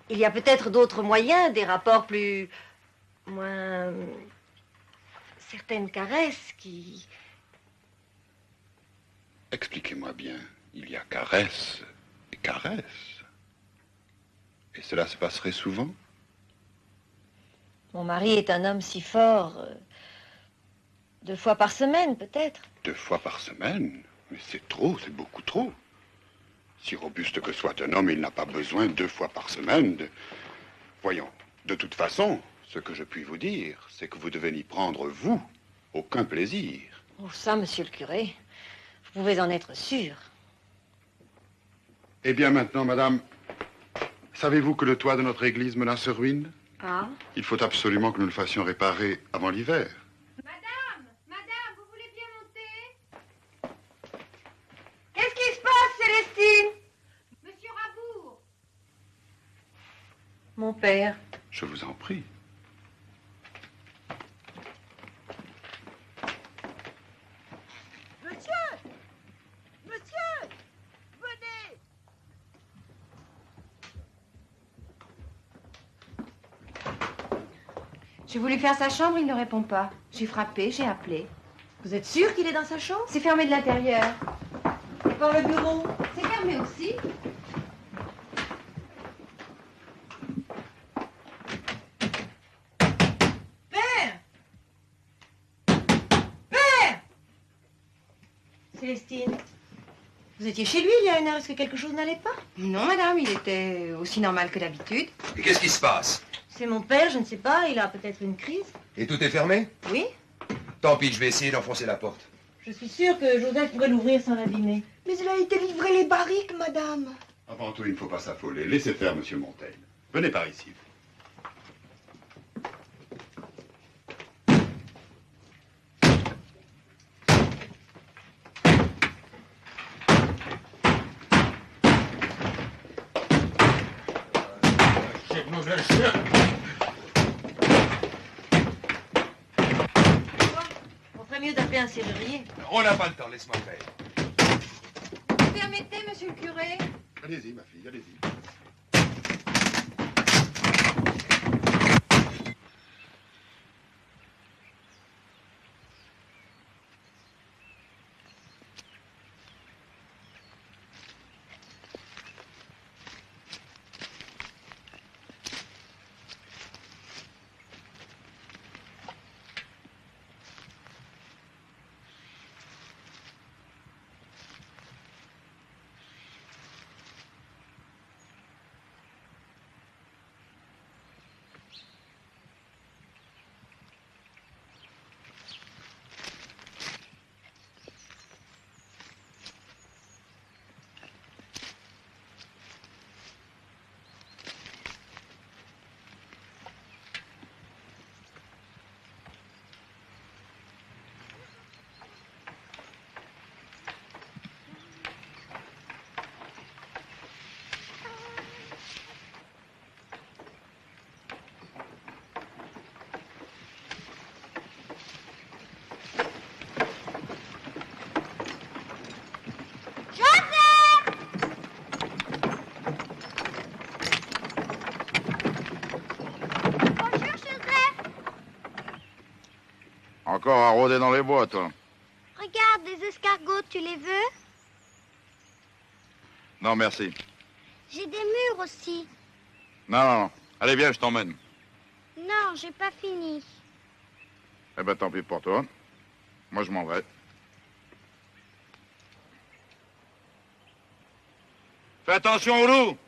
il y a peut-être d'autres moyens, des rapports plus. moins. certaines caresses qui. Expliquez-moi bien. Il y a caresse et caresse. Et cela se passerait souvent? Mon mari est un homme si fort. euh, deux fois par semaine, peut-être. Deux fois par semaine? Mais c'est trop, c'est beaucoup trop. Si robuste que soit un homme, il n'a pas besoin deux fois par semaine de... Voyons, de toute façon, ce que je puis vous dire, c'est que vous devez n'y prendre, vous, aucun plaisir. Oh, ça, monsieur le curé, vous pouvez en être sûr. Eh bien maintenant, madame, savez-vous que le toit de notre église menace se ruine? Ah Il faut absolument que nous le fassions réparer avant l'hiver. Madame Madame, vous voulez bien monter? Qu'est-ce qui se passe, Célestine? Monsieur Rabour Mon père. Je vous en prie. Monsieur Monsieur Venez J'ai voulu faire sa chambre, il ne répond pas. J'ai frappé, j'ai appelé. Vous êtes sûr qu'il est dans sa chambre? C'est fermé de l'intérieur. Et par le bureau C'est fermé aussi. Père Père Célestine, vous étiez chez lui il y a une heure. Est-ce que quelque chose n'allait pas? Non, madame, il était aussi normal que d'habitude. Et qu'est-ce qui se passe? C'est mon père, je ne sais pas, il a peut-être une crise. Et tout est fermé Oui. Tant pis, je vais essayer d'enfoncer la porte. Je suis sûre que Joseph pourrait l'ouvrir sans l'abîmer. Mais il a été livré les barriques, madame. Avant tout, il ne faut pas s'affoler. Laissez faire, monsieur Montaigne. Venez par ici. Ferait mieux d'appeler un serrurier. On n'a pas le temps, laisse-moi faire. Vous permettez, monsieur le curé Allez-y, ma fille, allez-y. Bonjour, Joseph. Encore à rôder dans les bois, toi. Regarde, des escargots, tu les veux? Non, merci. J'ai des murs aussi. Non, non, non. Allez, viens, je t'emmène. Non, j'ai pas fini. Eh ben, tant pis pour toi. Moi, je m'en vais. Fais attention au loup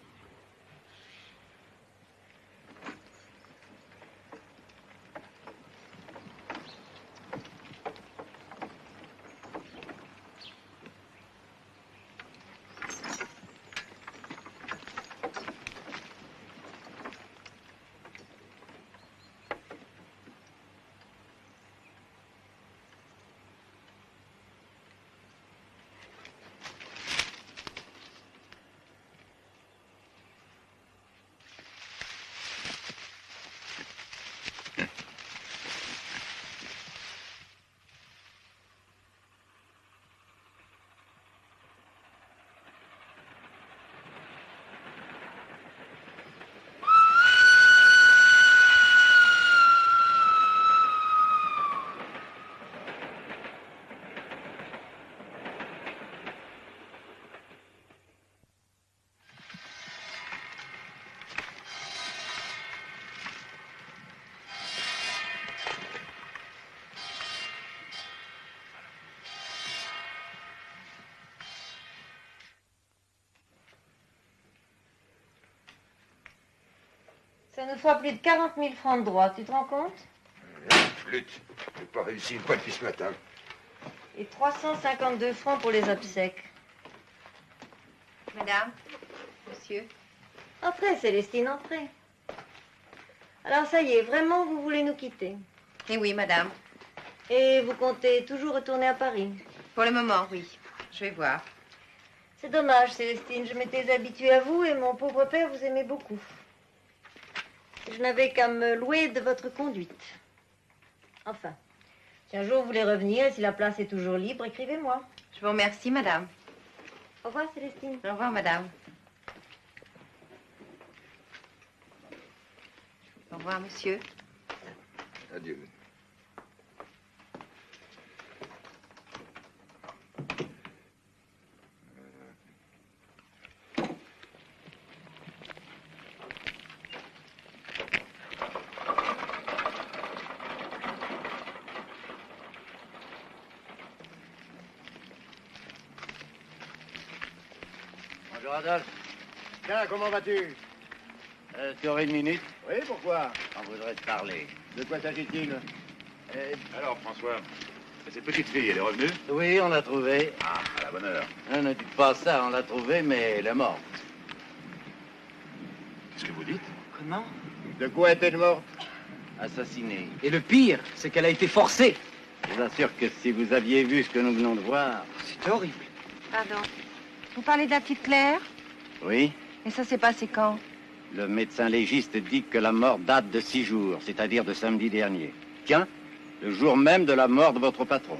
Ça nous fera plus de 40 000 francs de droit, tu te rends compte? Flûte. J'ai pas réussi une fois depuis ce matin. Et 352 francs pour les obsèques. Madame, monsieur. Entrez, Célestine, entrez. Alors ça y est, vraiment, vous voulez nous quitter? Eh oui, madame. Et vous comptez toujours retourner à Paris? Pour le moment, oui. Je vais voir. C'est dommage, Célestine, je m'étais habituée à vous et mon pauvre père vous aimait beaucoup. Je n'avais qu'à me louer de votre conduite. Enfin, si un jour vous voulez revenir et si la place est toujours libre, écrivez-moi. Je vous remercie, madame. Au revoir, Célestine. Au revoir, madame. Au revoir, monsieur. Adieu. Bonjour Adolphe. Tiens, comment vas-tu euh, Tu aurais une minute Oui, pourquoi On voudrait te parler. De quoi s'agit-il Euh, Alors, François, cette petite fille, elle est revenue Oui, on l'a trouvée. Ah, à la bonne heure. Non, ne dites pas ça, on l'a trouvée, mais elle est morte. Qu'est-ce que vous dites Comment De quoi est-elle morte Assassinée. Et le pire, c'est qu'elle a été forcée. Je vous assure que si vous aviez vu ce que nous venons de voir... C'est horrible. Pardon. Vous parlez de la petite Claire Oui Et ça s'est passé quand Le médecin légiste dit que la mort date de six jours, c'est-à-dire de samedi dernier. Tiens, le jour même de la mort de votre patron,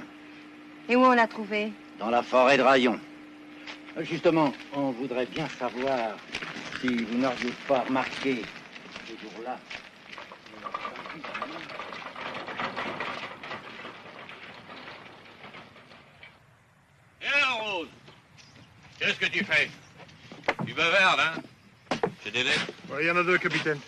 Et où on l'a trouvé dans la forêt de Rayon. Euh, Justement, on voudrait bien savoir si vous n'auriez pas remarqué ce jour-là. Et alors, Rose Qu'est-ce que tu fais? Tu bavardes, hein C'est des lettres Il y en a deux, capitaine.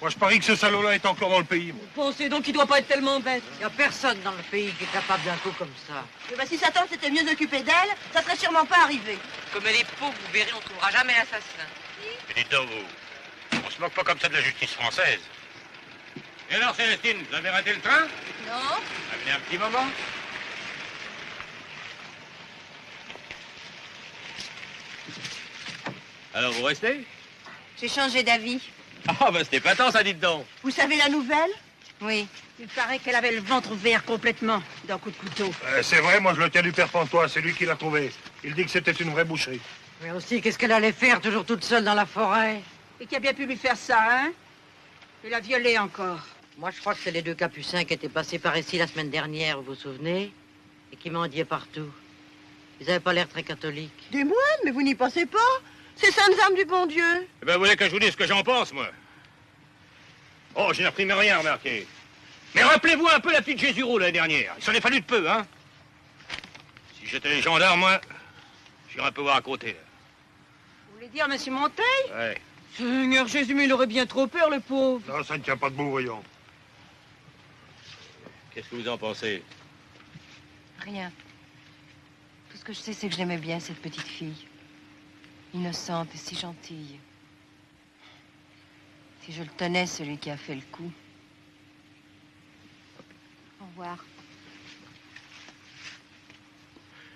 Moi, je parie que ce salaud-là est encore dans le pays. moi. Pensez donc qu'il doit pas être tellement bête? Il n'y a personne dans le pays qui est capable d'un coup comme ça. Eh ben, si Satan s'était mieux occupé d'elle, ça serait sûrement pas arrivé. Comme elle est pauvre, vous verrez, on trouvera jamais l'assassin. Mais dites donc, vous, on se moque pas comme ça de la justice française. Et alors, Célestine, vous avez raté le train? Non Venez un petit moment? Alors, vous restez? J'ai changé d'avis. Ah, bah c'était pas tant, ça, dites donc. Vous savez la nouvelle? Oui. Il paraît qu'elle avait le ventre vert complètement d'un coup de couteau. Euh, c'est vrai, moi, je le tiens du père Pantois. C'est lui qui l'a trouvé. Il dit que c'était une vraie boucherie. Mais aussi, qu'est-ce qu'elle allait faire toujours toute seule dans la forêt? Et qui a bien pu lui faire ça, hein? Il l'a violée encore. Moi, je crois que c'est les deux capucins qui étaient passés par ici la semaine dernière, vous vous souvenez? Et qui mendiaient partout. Ils n'avaient pas l'air très catholiques. Des moines Mais vous n'y pensez pas? Ces saintes âmes du bon Dieu Eh ben, vous voulez que je vous dise ce que j'en pense, moi Oh, je n'ai appris rien, remarquez. Mais rappelez-vous un peu la petite Jésureau l'année dernière. Il s'en est fallu de peu, hein Si j'étais les gendarmes, moi, j'irais un peu voir à côté. là. Vous voulez dire, monsieur Monteil Ouais. Seigneur Jésus, mais il aurait bien trop peur, le pauvre. Non, ça ne tient pas debout, voyons. Qu'est-ce que vous en pensez? Rien. Tout ce que je sais, c'est que je l'aimais bien, cette petite fille. Innocente et si gentille. Si je le tenais, celui qui a fait le coup. Au revoir.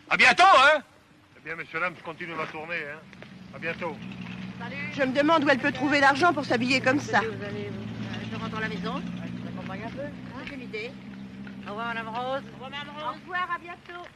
À bientôt, hein Eh bien, monsieur Lams continue ma tournée, hein. À bientôt. Je me demande où elle peut trouver l'argent pour s'habiller comme ça. Je rentre à la maison. Je t'accompagne un peu. Ah, J'ai une idée. Au revoir, Madame Rose. Au revoir, Madame Au revoir, à bientôt.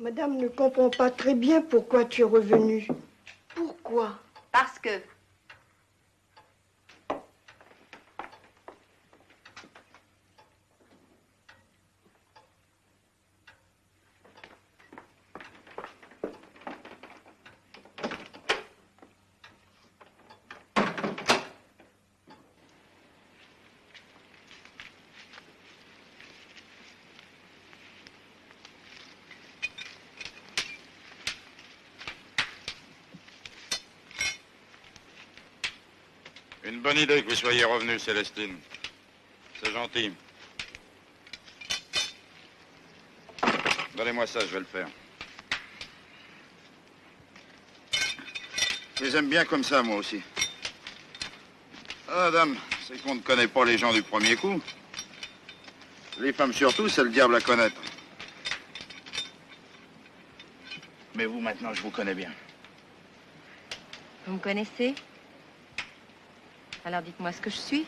Madame ne comprend pas très bien pourquoi tu es revenue. Pourquoi? Parce que. Bonne idée que vous soyez revenu, Célestine. C'est gentil. Donnez-moi ça, je vais le faire. Je les aime bien comme ça, moi aussi. Ah, dame, c'est qu'on ne connaît pas les gens du premier coup. Les femmes surtout, c'est le diable à connaître. Mais vous, maintenant, je vous connais bien. Vous me connaissez? Alors dites-moi ce que je suis.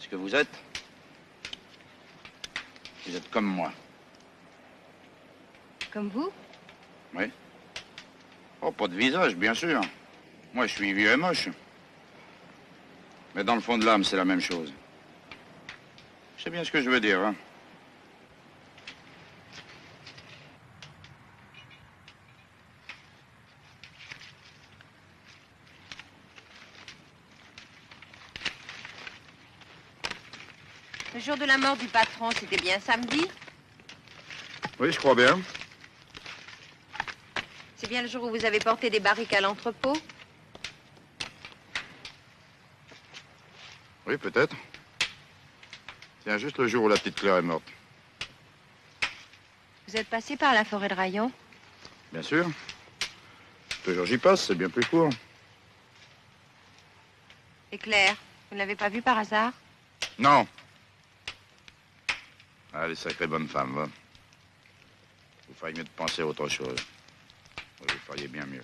Ce que vous êtes, vous êtes comme moi. Comme vous Oui. Oh, pas de visage, bien sûr. Moi, je suis vieux et moche. Mais dans le fond de l'âme, c'est la même chose. Je sais bien ce que je veux dire, hein. Jour de la mort du patron, c'était bien samedi Oui, je crois bien. C'est bien le jour où vous avez porté des barriques à l'entrepôt Oui, peut-être. Tiens, juste le jour où la petite Claire est morte. Vous êtes passé par la forêt de Rayon Bien sûr. Toujours j'y passe, c'est bien plus court. Et Claire, vous ne l'avez pas vue par hasard Non. Ah, elle est sacrée bonne femme, va. Vous feriez mieux de penser à autre chose. Vous feriez bien mieux.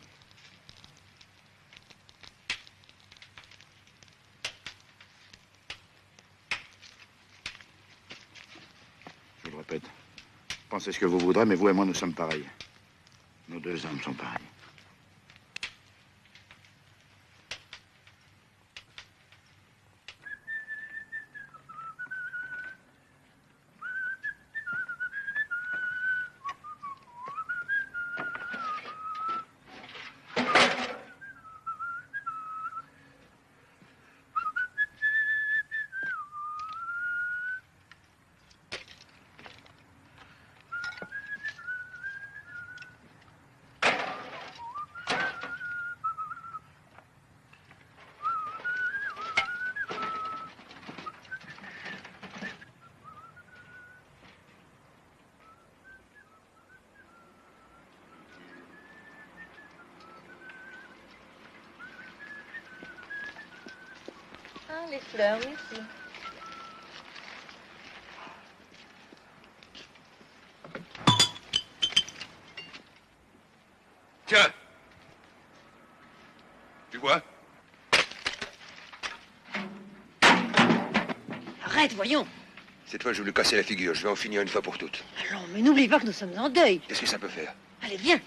Je vous le répète. Pensez ce que vous voudrez, mais vous et moi, nous sommes pareils. Nos deux âmes sont pareilles. Ah, les fleurs, merci. Tiens. Tu vois? Arrête, voyons. Cette fois, je vais lui casser la figure. Je vais en finir une fois pour toutes. Allons, mais n'oublie pas que nous sommes en deuil. Qu'est-ce que ça peut faire? Allez, viens.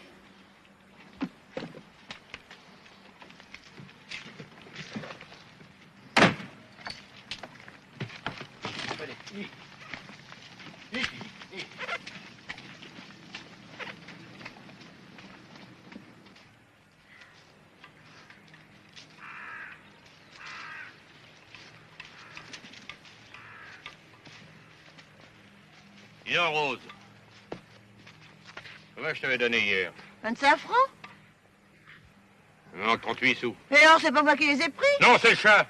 Rose. Combien je t'avais donné hier? 25 francs? Il manque 38 sous. Et alors, c'est pas moi qui les ai pris? Non, c'est le chat.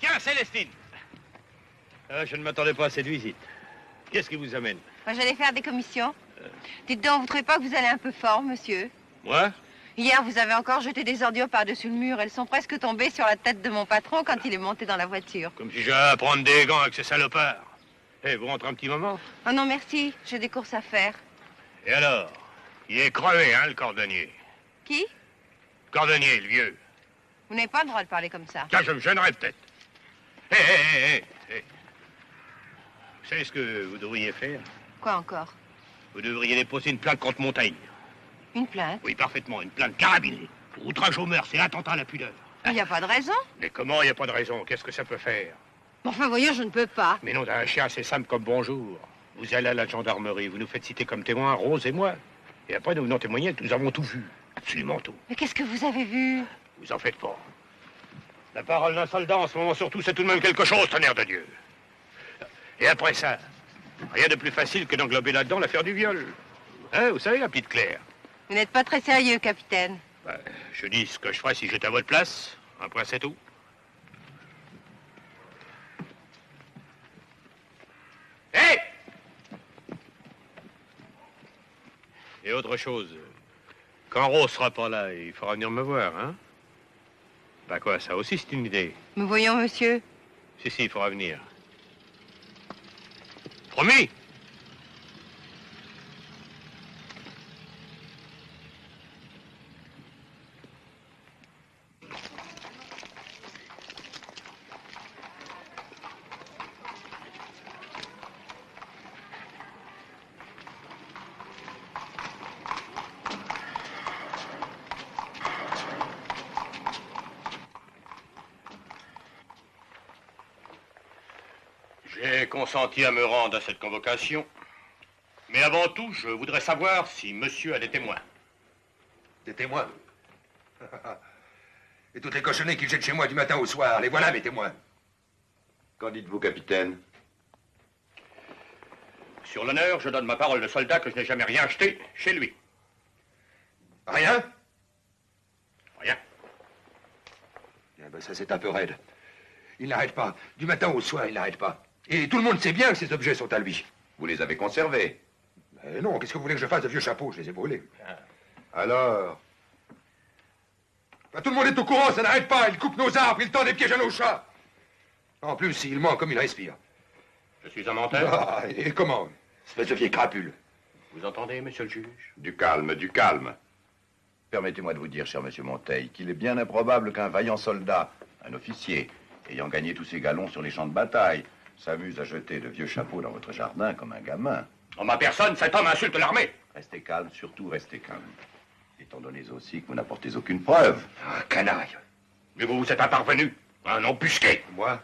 Tiens, Célestine. Ah, je ne m'attendais pas à cette visite. Qu'est-ce qui vous amène? Moi, j'allais faire des commissions. Dites donc, vous trouvez pas que vous allez un peu fort, monsieur Moi? Hier, vous avez encore jeté des ordures par-dessus le mur. Elles sont presque tombées sur la tête de mon patron quand il est monté dans la voiture. Comme si j'allais à prendre des gants avec ces salopards. Eh, vous rentrez un petit moment? Oh non, merci. J'ai des courses à faire. Et alors? Il est crevé, hein, le cordonnier? Qui? Le cordonnier, le vieux. Vous n'avez pas le droit de parler comme ça. Tiens, je me gênerais peut-être. Hé, hé, hé, hé, hé. Vous savez ce que vous devriez faire? Encore Vous devriez déposer une plainte contre Montaigne. Une plainte Oui, parfaitement, une plainte carabinée. Pour outrage aux mœurs et attentat à la pudeur. Il n'y a pas de raison. Mais comment il n'y a pas de raison? Qu'est-ce que ça peut faire? Enfin, voyons, je ne peux pas. Mais non, d'un chien, c'est simple comme bonjour. Vous allez à la gendarmerie, vous nous faites citer comme témoins Rose et moi. Et après, nous venons témoigner que nous avons tout vu. Absolument tout. Mais qu'est-ce que vous avez vu? Vous en faites pas. La parole d'un soldat en ce moment surtout, c'est tout de même quelque chose, tonnerre de Dieu. Et après ça, rien de plus facile que d'englober là-dedans l'affaire du viol. Hein, vous savez, la petite Claire Vous n'êtes pas très sérieux, capitaine. Ben, Je dis ce que je ferais si j'étais à votre place. Après, c'est tout. Hé Et autre chose, quand Rose sera pas là, il faudra venir me voir, hein? Ben quoi, ça aussi c'est une idée. Mais voyons, monsieur. Si, si, il faudra venir. ഒന്നേ consenti à me rendre à cette convocation. Mais avant tout, je voudrais savoir si monsieur a des témoins. Des témoins Et toutes les cochonnées qu'ils jettent chez moi du matin au soir, les voilà mes témoins. Qu'en dites-vous, capitaine? Sur l'honneur, je donne ma parole de soldat que je n'ai jamais rien acheté chez lui. Rien? Rien. Eh ben, ça, c'est un peu raide. Il n'arrête pas. Du matin au soir, il n'arrête pas. Et tout le monde sait bien que ces objets sont à lui. Vous les avez conservés. Non, qu'est-ce que vous voulez que je fasse de vieux chapeaux? Je les ai brûlés. Alors? Ben, tout le monde est au courant, ça n'arrête pas. Il coupe nos arbres, il tend des pièges à nos chats. En plus, il ment comme il respire. Je suis un menteur. Ah, et comment? Espèce de vieille crapule. Vous entendez, monsieur le juge? Du calme, du calme. Permettez-moi de vous dire, cher monsieur Monteil, qu'il est bien improbable qu'un vaillant soldat, un officier, ayant gagné tous ses galons sur les champs de bataille, s'amuse à jeter de vieux chapeaux dans votre jardin comme un gamin. En ma personne, cet homme insulte l'armée. Restez calme, surtout restez calme. Étant donné aussi que vous n'apportez aucune preuve. Ah, canaille. Mais vous, vous êtes un parvenu, un embusqué. Moi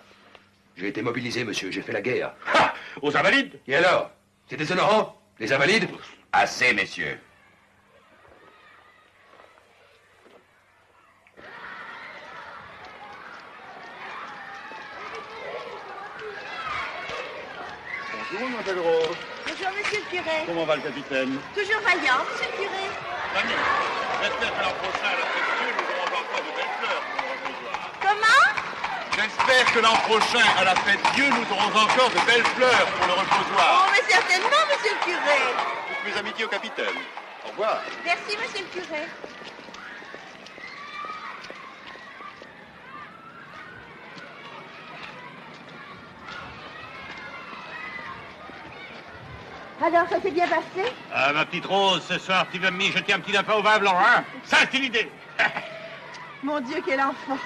J'ai été mobilisé, monsieur, j'ai fait la guerre. Ha Aux invalides Et alors? C'est déshonorant Les invalides? Assez, messieurs. Bonjour, Rose. Monsieur le curé. Comment va le capitaine? Toujours vaillant, monsieur le curé. Mamie, j'espère que l'an prochain, à la fête Dieu, nous aurons encore de belles fleurs pour le reposoir. Comment? J'espère que l'an prochain, à la fête Dieu, nous aurons encore de belles fleurs pour le Oh, reposoir. mais certainement, monsieur le curé. Toutes mes amitiés au capitaine. Au revoir. Merci, monsieur le curé. Alors, ça s'est bien passé Ah, ma petite Rose, ce soir, tu vas me jeter un petit lapin au vin blanc, hein? Ça, c'est une idée. Mon Dieu, quel enfant.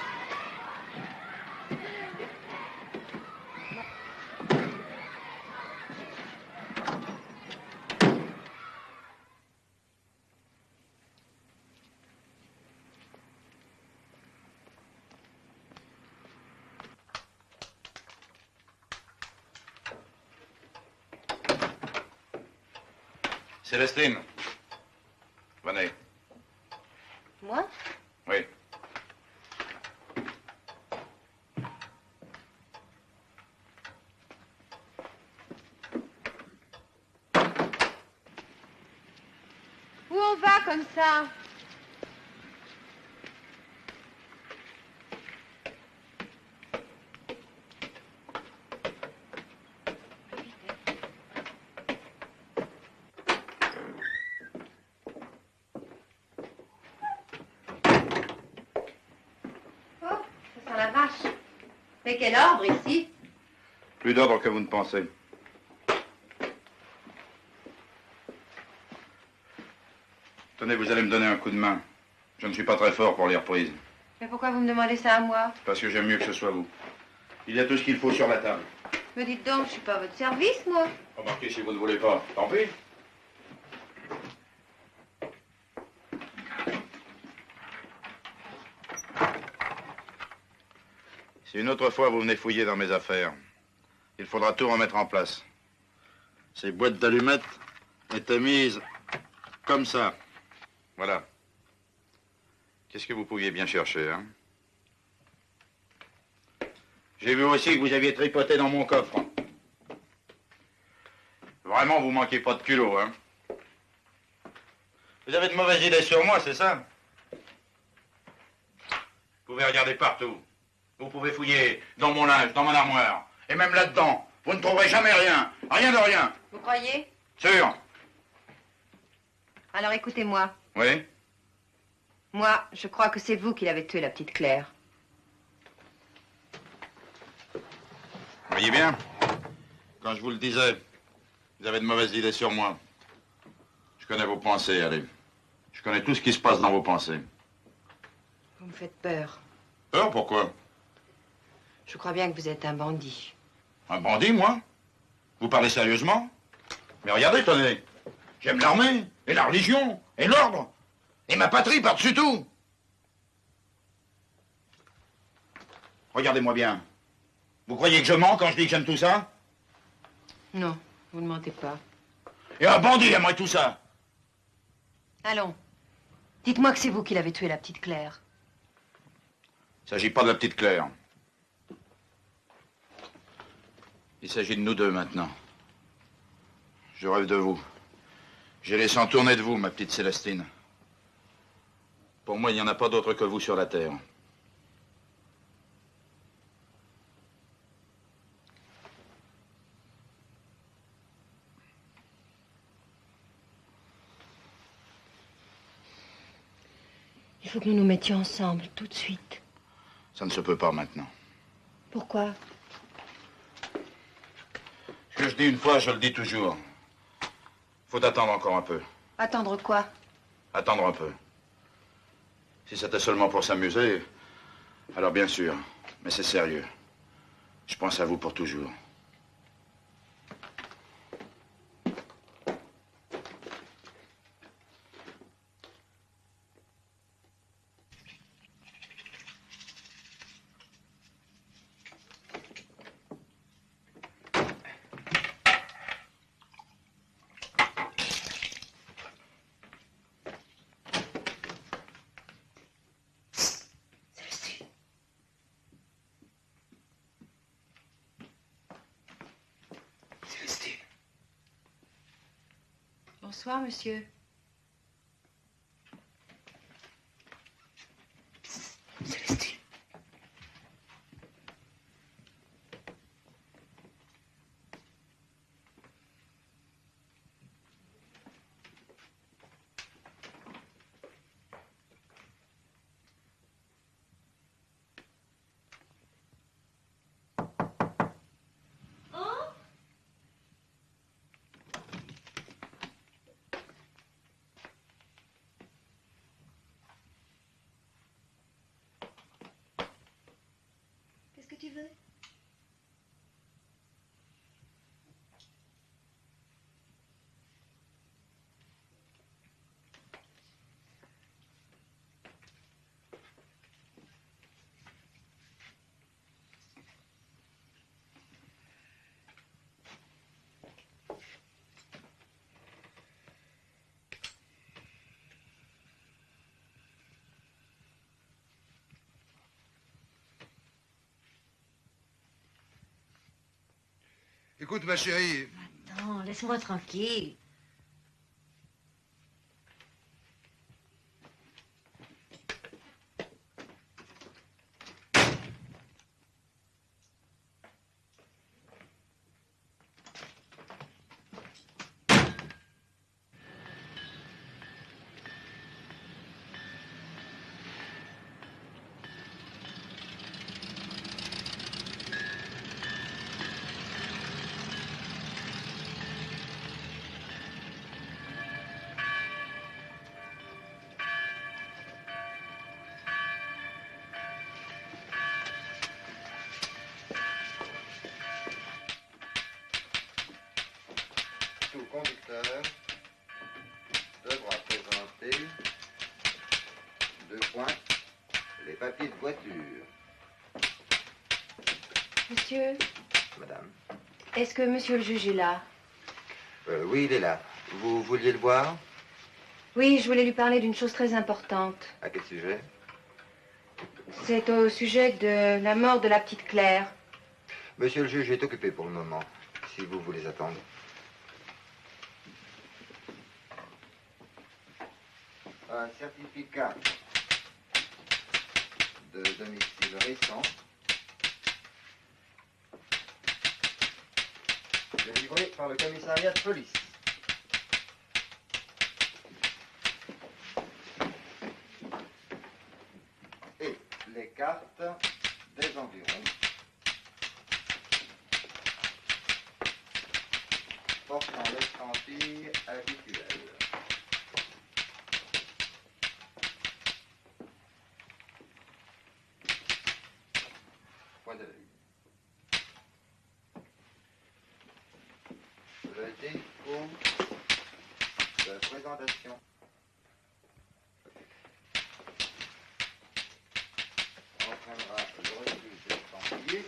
Célestine. Venez. Moi Oui. Où on va comme ça Oh, ça sent la vache. Mais quel ordre ici Plus d'ordre que vous ne pensez. Tenez, vous allez me donner un coup de main. Je ne suis pas très fort pour les reprises, Mais pourquoi vous me demandez ça à moi parce que j'aime mieux que ce soit vous. Il y a tout ce qu'il faut sur la table. Me dites donc, je suis pas à votre service, moi. Remarquez si vous ne voulez pas. Tant pis. Si une autre fois vous venez fouiller dans mes affaires, il faudra tout remettre en place. Ces boîtes d'allumettes étaient mises comme ça. Voilà. Qu'est-ce que vous pouviez bien chercher, hein? J'ai vu aussi que vous aviez tripoté dans mon coffre. Vraiment, vous manquez pas de culot, hein? Vous avez de mauvaises idées sur moi, c'est ça? Vous pouvez regarder partout. Vous pouvez fouiller dans mon linge, dans mon armoire. Et même là-dedans. Vous ne trouverez jamais rien. Rien de rien. Vous croyez? Sûr Alors écoutez-moi. Oui Moi, je crois que c'est vous qui l'avez tué, la petite Claire. Voyez bien? Quand je vous le disais, vous avez de mauvaises idées sur moi. Je connais vos pensées, allez. Je connais tout ce qui se passe dans vos pensées. Vous me faites peur. Peur, pourquoi? Je crois bien que vous êtes un bandit. Un bandit, moi Vous parlez sérieusement Mais regardez, tenez. J'aime l'armée, et la religion, et l'ordre, et ma patrie par-dessus tout. Regardez-moi bien. Vous croyez que je mens quand je dis que j'aime tout ça Non, vous ne mentez pas. Et un bandit aimerait tout ça Allons. Dites-moi que c'est vous qui l'avez tué, la petite Claire. Il s'agit pas de la petite Claire. Il s'agit de nous deux maintenant. Je rêve de vous. J'ai laissé en tourner de vous, ma petite Célestine. Pour moi, il n'y en a pas d'autre que vous sur la Terre. Il faut que nous nous mettions ensemble, tout de suite. Ça ne se peut pas maintenant. Pourquoi? Que je dis une fois, je le dis toujours. Faut attendre encore un peu. Attendre quoi? Attendre un peu. Si c'était seulement pour s'amuser, alors bien sûr. Mais c'est sérieux. Je pense à vous pour toujours. Bonsoir, monsieur. Qu'est-ce Écoute, ma chérie, Non, laisse-moi tranquille. Est-ce que monsieur le juge est là? Euh, oui, il est là. Vous vouliez le voir? Oui, je voulais lui parler d'une chose très importante. À quel sujet? C'est au sujet de la mort de la petite Claire. Monsieur le juge est occupé pour le moment, si vous voulez attendre. Un certificat de domicile récent par le commissariat de police. Présentation. entraînera le refus de l'estampillé.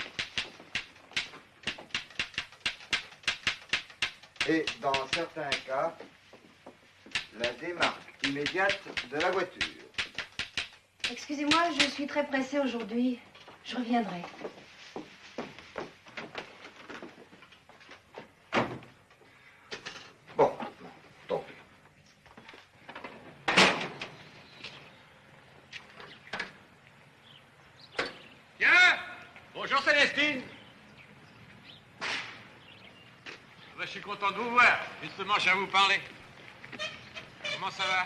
Et dans certains cas, la démarque immédiate de la voiture. Excusez-moi, je suis très pressée aujourd'hui. Je reviendrai. Célestine Ben, Je suis content de vous voir. Je viens vous parler. Comment ça va?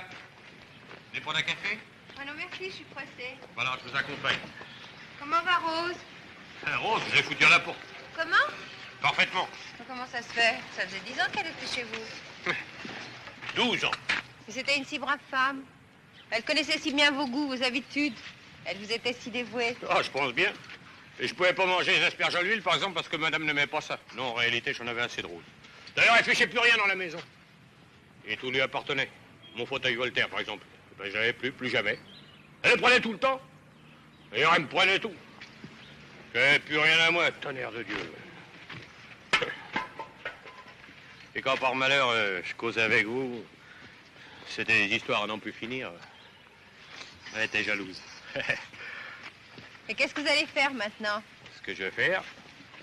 Vous prendre un café? Oh non, merci, je suis pressée. Bon alors, je vous accompagne. Comment va Rose? Hein, Rose, avez foutu à la porte. Comment? Parfaitement. Comment ça se fait? Ça faisait dix ans qu'elle était chez vous. 12 ans. C'était une si brave femme. Elle connaissait si bien vos goûts, vos habitudes. Elle vous était si dévouée. Ah, je pense bien. Et je pouvais pas manger les asperges à l'huile, par exemple, parce que madame n'aimait pas ça. Non, en réalité, j'en avais assez de rose. D'ailleurs, elle fichait plus rien dans la maison. Et tout lui appartenait. Mon fauteuil Voltaire, par exemple. Ben, j'avais plus, plus jamais. Elle le prenait tout le temps. D'ailleurs, elle me prenait tout. J'avais plus rien à moi, tonnerre de Dieu. Et quand par malheur, euh, je causais avec vous, c'était des histoires à n'en plus finir. Elle était jalouse. Et qu'est-ce que vous allez faire maintenant? Ce que je vais faire,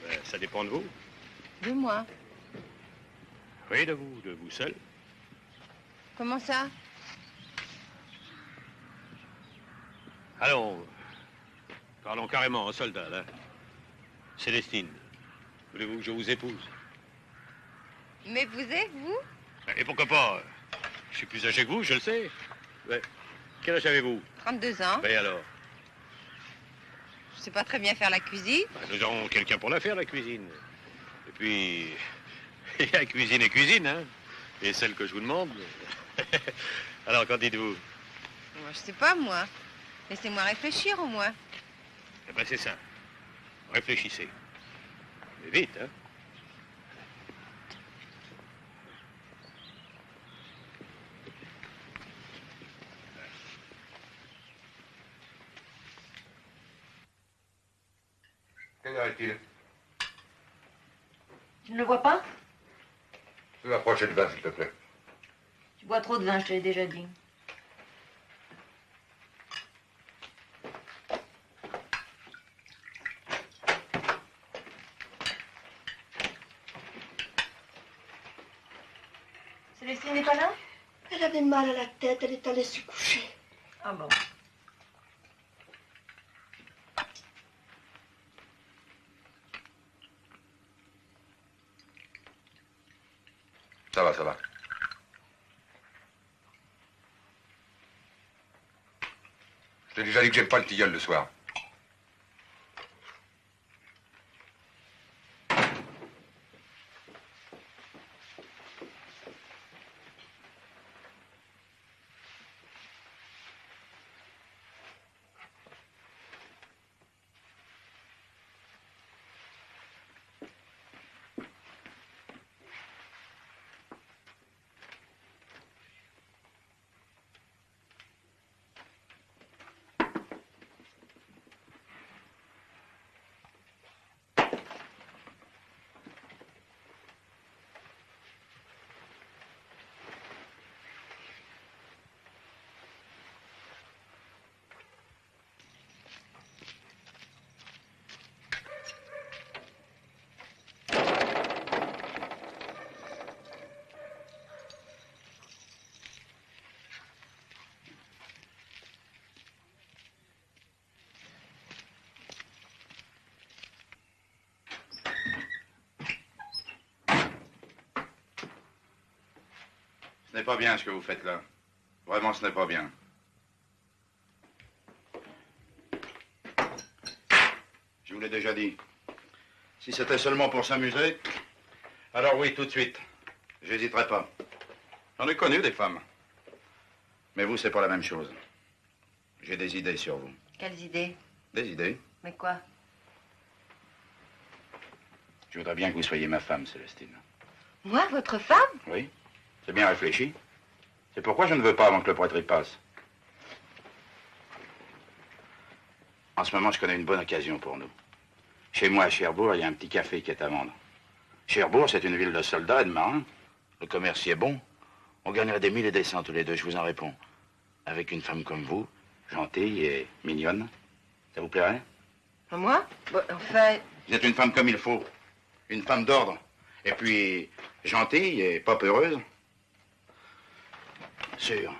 ben, ça dépend de vous. De moi. Oui, de vous, de vous seul. Comment ça? Allons, parlons carrément en soldat, là. Célestine, voulez-vous que je vous épouse? Mais vous êtes, vous? Et pourquoi pas? Je suis plus âgé que vous, je le sais. Quel âge avez-vous? 32 ans. Ben alors? Je sais pas très bien faire la cuisine. ben, Nous aurons quelqu'un pour la faire, la cuisine. Et puis, il y a cuisine et cuisine, hein Et celle que je vous demande... alors, qu'en dites-vous? Moi, je sais pas, moi. Laissez-moi réfléchir, au moins. Eh ben, c'est ça. Réfléchissez. Mais vite, hein Quelle heure est-il? Tu ne le vois pas? Tu peux approcher le vin, s'il te plaît. Tu bois trop de vin, je te l'ai déjà dit. Célestine n'est pas là? Elle avait mal à la tête, elle est allée se coucher. Ah bon Ça va, ça va. Je t'ai déjà dit que j'aime pas le tilleul le soir. Ce n'est pas bien ce que vous faites là. Vraiment, ce n'est pas bien. Je vous l'ai déjà dit. Si c'était seulement pour s'amuser, alors oui, tout de suite. J'hésiterai pas. J'en ai connu des femmes. Mais vous, c'est pas la même chose. J'ai des idées sur vous. Quelles idées? Des idées Mais quoi? Je voudrais bien que vous soyez ma femme, Célestine. Moi, votre femme? Oui C'est bien réfléchi. C'est pourquoi je ne veux pas avant que le prêtre y passe. En ce moment, je connais une bonne occasion pour nous. Chez moi, à Cherbourg, il y a un petit café qui est à vendre. Cherbourg, c'est une ville de soldats et de marins. Le commerce y est bon. On gagnerait des mille et des cents tous les deux, je vous en réponds. Avec une femme comme vous, gentille et mignonne, ça vous plairait? Moi? Bon, Enfin, Vous êtes une femme comme il faut. Une femme d'ordre. Et puis, gentille et pas peureuse. Sûr.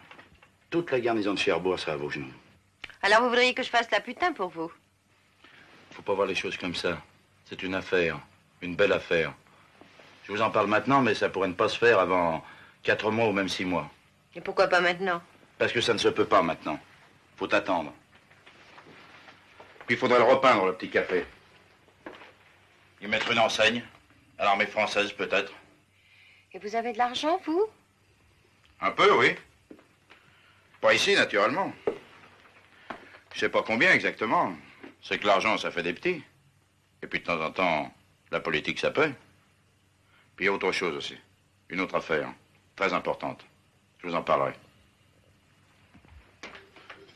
Toute la garnison de Cherbourg sera à vos genoux. alors vous voudriez que je fasse la putain pour vous? Faut pas voir les choses comme ça. C'est une affaire, une belle affaire. Je vous en parle maintenant, mais ça pourrait ne pas se faire avant quatre mois ou même six mois. Et pourquoi pas maintenant? Parce que ça ne se peut pas maintenant. Faut attendre. Puis il faudrait le repeindre, le petit café. Y mettre une enseigne. À l'armée française, peut-être. Et vous avez de l'argent, vous? Un peu, oui. Pas ici, naturellement. Je sais pas combien exactement. C'est que l'argent, ça fait des petits. Et puis de temps en temps, la politique, ça paie. Puis il y a autre chose aussi. Une autre affaire. Très importante. Je vous en parlerai.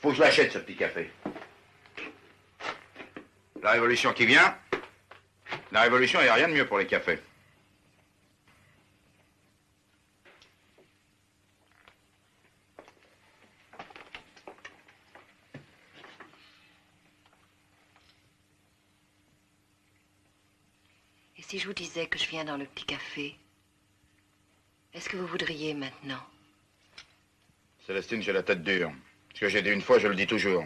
Faut que je l'achète, ce petit café. La révolution qui vient. La révolution, il n'y a rien de mieux pour les cafés. Je vous disais que je viens dans le petit café, est-ce que vous voudriez maintenant? Célestine, j'ai la tête dure. Ce que j'ai dit une fois, je le dis toujours.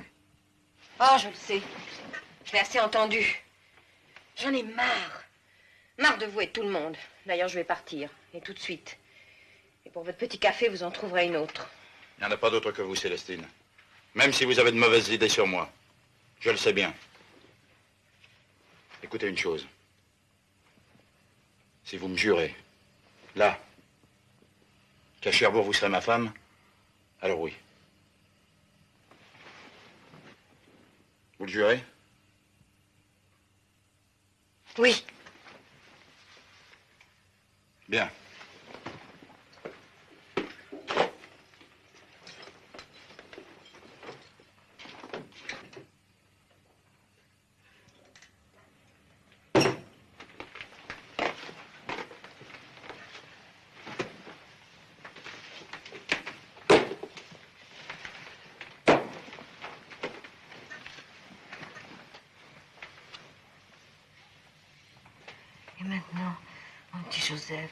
Oh, je le sais. Je l'ai assez entendu. J'en ai marre. Marre de vous et de tout le monde. D'ailleurs, je vais partir. Et tout de suite. Et pour votre petit café, vous en trouverez une autre. Il n'y en a pas d'autre que vous, Célestine. Même si vous avez de mauvaises idées sur moi. Je le sais bien. Écoutez une chose. Si vous me jurez, là, qu'à Cherbourg, vous serez ma femme, alors oui. Vous le jurez? Oui. Bien. Et maintenant, mon petit Joseph,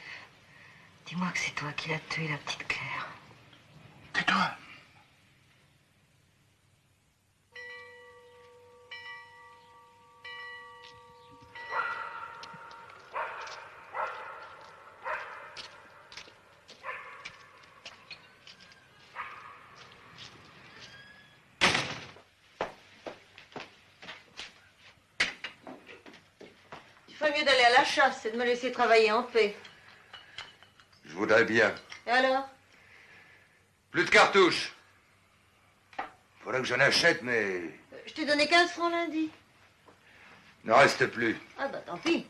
dis-moi que c'est toi qui l'as tué, la petite Claire. Que toi Il ferait mieux d'aller à la chasse et de me laisser travailler en paix. Voudrais bien. Et alors? Plus de cartouches. Faudrait que j'en achète, mais Je t'ai donné 15 francs lundi. il n'en reste plus. Ah bah tant pis.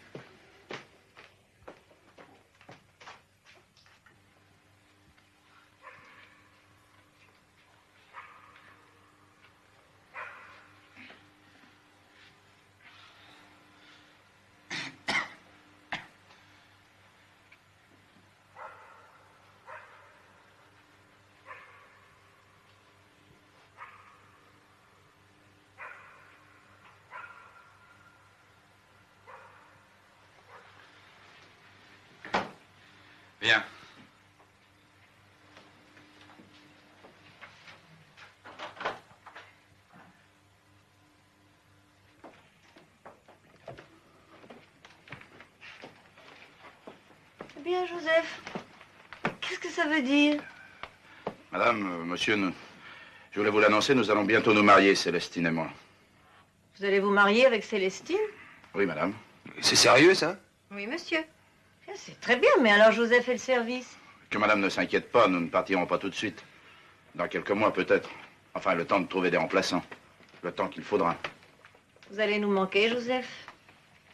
Viens. Eh bien, Joseph, qu'est-ce que ça veut dire Madame, euh, monsieur, nous- je voulais vous l'annoncer, nous allons bientôt nous marier, Célestine et moi. Vous allez vous marier avec Célestine Oui, madame. C'est sérieux, ça Oui, monsieur. Ah, C'est très bien, mais alors Joseph fait le service. Que madame ne s'inquiète pas, nous ne partirons pas tout de suite. Dans quelques mois, peut-être. Enfin, le temps de trouver des remplaçants. Le temps qu'il faudra. Vous allez nous manquer, Joseph.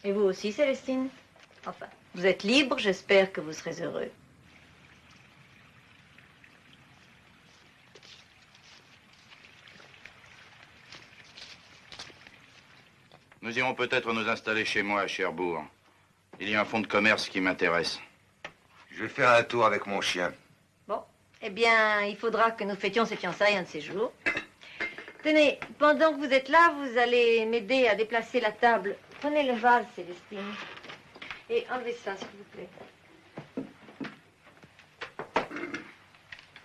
Et vous aussi, Célestine. Enfin, vous êtes libre, j'espère que vous serez heureux. Nous irons peut-être nous installer chez moi à Cherbourg. Il y a un fonds de commerce qui m'intéresse. Je vais faire un tour avec mon chien. Bon, eh bien, il faudra que nous fêtions ces fiançailles un de ces jours. Tenez, pendant que vous êtes là, vous allez m'aider à déplacer la table. Prenez le vase, Célestine. Et enlevez ça, s'il vous plaît.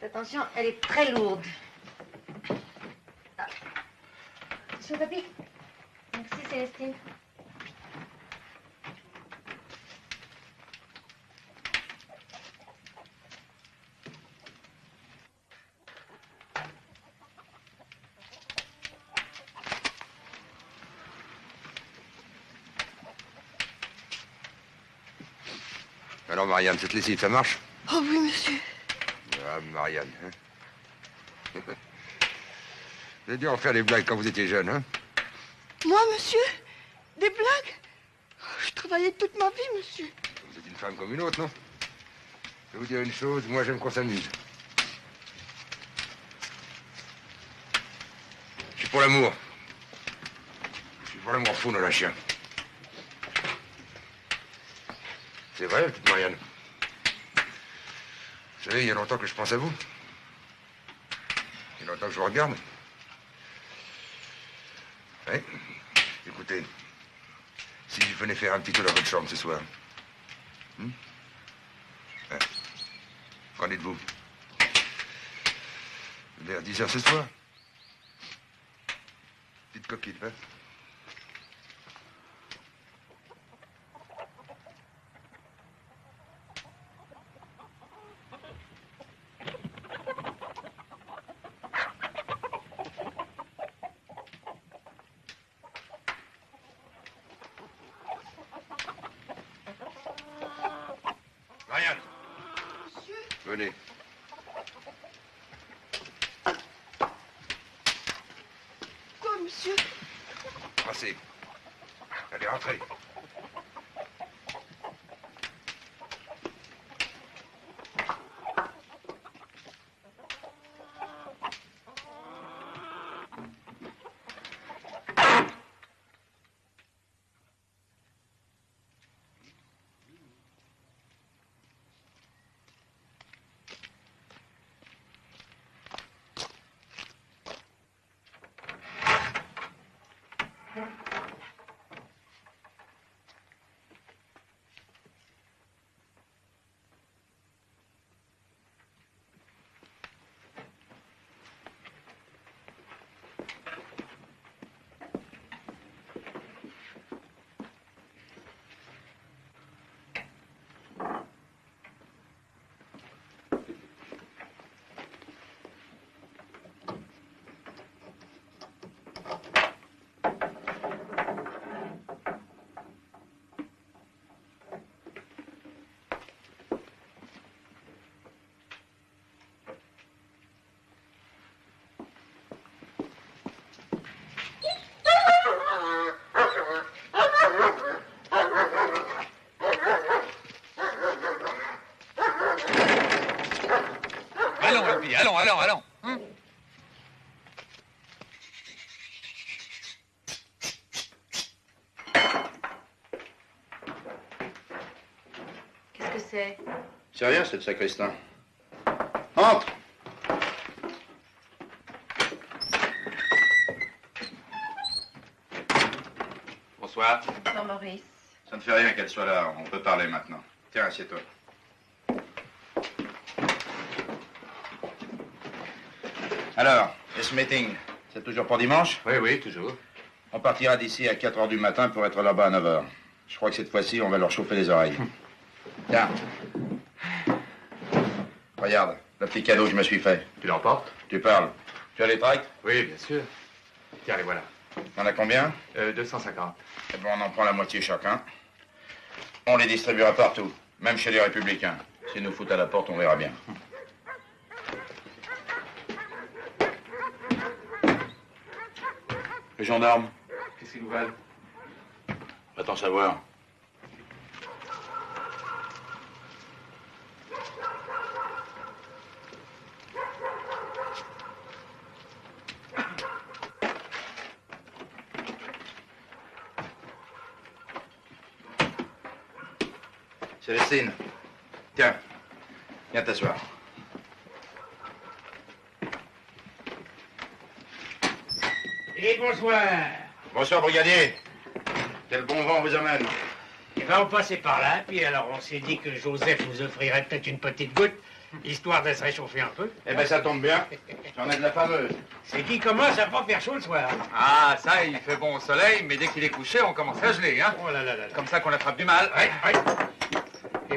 Attention, elle est très lourde. Ah. Sur. Merci, Célestine. Alors, Marianne, cette lessive, ça marche Oh oui, monsieur. Ah, Marianne, hein Vous avez dû en faire des blagues quand vous étiez jeune, hein Moi, monsieur Des blagues? Oh, Je travaillais toute ma vie, monsieur. Vous êtes une femme comme une autre, non? Je vais vous dire une chose, moi j'aime qu'on s'amuse. Je suis pour l'amour. Je suis pour l'amour fou, non, la chien. C'est vrai, petite Marianne? Il y a longtemps que je pense à vous. Il y a longtemps que je vous regarde. Oui. Écoutez, si je venais faire un petit tour dans votre chambre ce soir. Hmm Hein Qu'en dites-vous? Vers 10 heures ce soir? Petite coquille, hein? Allons, Albi, allons, allons, allons. Hein? Qu'est-ce que c'est? C'est rien, c'est le sacristain. Entre Bonsoir. Bonsoir, Maurice. Ça ne fait rien qu'elle soit là, on peut parler maintenant. Tiens, assieds-toi. Alors, et ce meeting, c'est toujours pour dimanche? Oui, oui, toujours. On partira d'ici à 4 heures du matin pour être là-bas à 9 heures. Je crois que cette fois-ci, on va leur chauffer les oreilles. Tiens. Regarde, le petit cadeau que je me suis fait. Tu l'emportes? Tu parles. Tu as les tracts? Oui, bien sûr. Tiens, les voilà. T'en as combien? Euh, 250. Eh ben, on en prend la moitié chacun. On les distribuera partout, même chez les républicains. S'ils nous foutent à la porte, on verra bien. Les gendarmes Qu'est-ce qu'ils nous valent? Va t'en savoir. Tiens, viens t'asseoir. Et bonsoir. Bonsoir, brigadier. Quel bon vent vous amène Et ben, on passait par là, puis alors on s'est dit que Joseph nous offrirait peut-être une petite goutte, histoire de se réchauffer un peu. Eh ben, ça tombe bien. J'en ai de la fameuse. C'est qui commence à pas faire chaud le soir. hein. Ah, ça, il fait bon au soleil, mais dès qu'il est couché, on commence à geler, hein Oh là là là là. Comme ça qu'on attrape du mal. Ouais, ouais.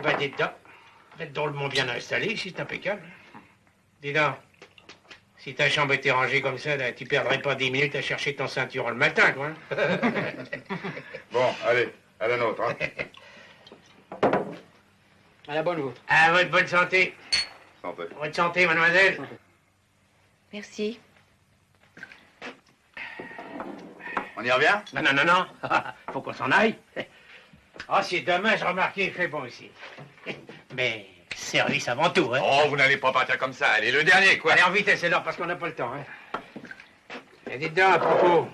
Ben, dites donc, vous êtes drôlement bien installé ici, c'est impeccable. Dis donc, si ta chambre était rangée comme ça, là, tu perdrais pas dix minutes à chercher ton ceinturon le matin, quoi. hein? Bon, allez, à la nôtre. hein. À la bonne vôtre. À votre bonne santé. Santé. Votre santé, mademoiselle. Merci. On y revient? Non, non, non, non. Faut qu'on s'en aille. Ah, si demain, je remarquais, il fait bon ici. Mais service avant tout, hein. Oh, vous n'allez pas partir comme ça. Allez, le dernier, quoi. Allez, en vitesse, c'est l'heure, parce qu'on n'a pas le temps, hein. Et dites donc, à propos,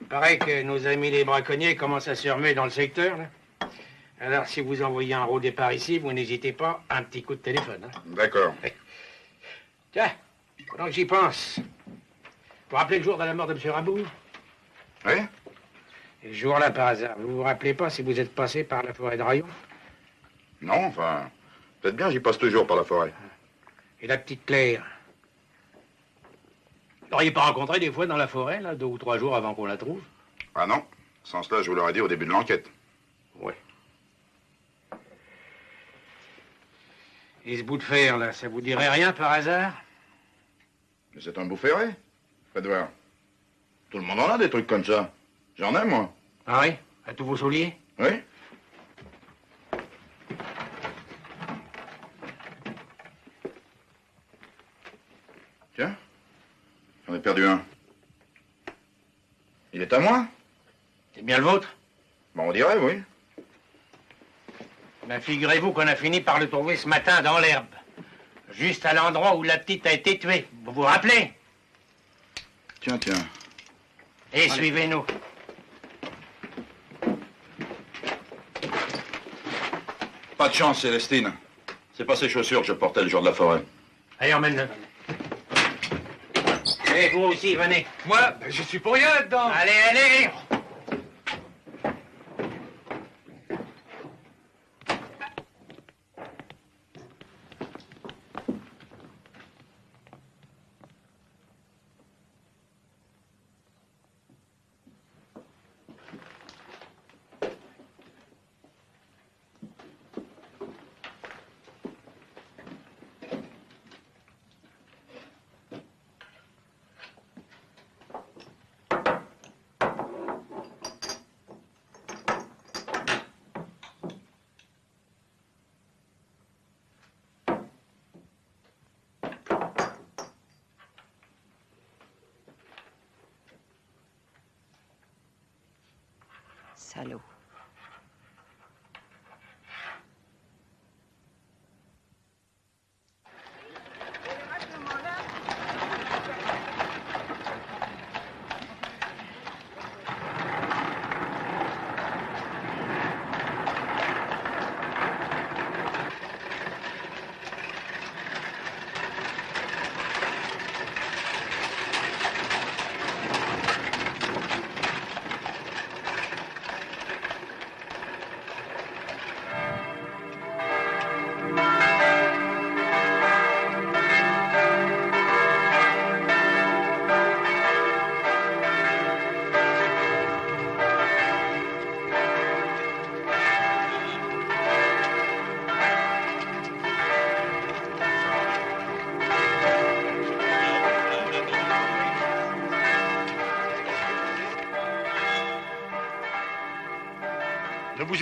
il paraît que nos amis les braconniers commencent à se remuer dans le secteur, là. Alors, si vous envoyez un rôle départ ici, vous n'hésitez pas, un petit coup de téléphone, hein. D'accord. Tiens, pendant que j'y pense, vous vous rappelez le jour de la mort de M. Raboul Oui Et ce jour-là, par hasard, vous vous rappelez pas si vous êtes passé par la forêt de Rayon? Non, enfin, peut-être bien, j'y passe toujours par la forêt. Et la petite Claire? Vous l'auriez pas rencontrée des fois dans la forêt, là, deux ou trois jours avant qu'on la trouve? Ah non, sans cela, je vous l'aurais dit au début de l'enquête. Ouais. Et ce bout de fer, là, ça vous dirait rien par hasard? Mais c'est un bout ferré. Voir. Tout le monde en a des trucs comme ça. J'en ai, moi. Ah oui À tous vos souliers Oui Tiens, j'en ai perdu un. Il est à moi C'est bien le vôtre Bon, on dirait, oui. Ben, figurez-vous qu'on a fini par le trouver ce matin dans l'herbe. Juste à l'endroit où la petite a été tuée. Vous vous rappelez? Tiens, tiens. Et suivez-nous. Pas de chance, Célestine. C'est pas ces chaussures que je portais le jour de la forêt. Allez, emmène-le. Et vous aussi, venez. Moi, ben, je suis pour rien là-dedans. Allez, allez Salaud.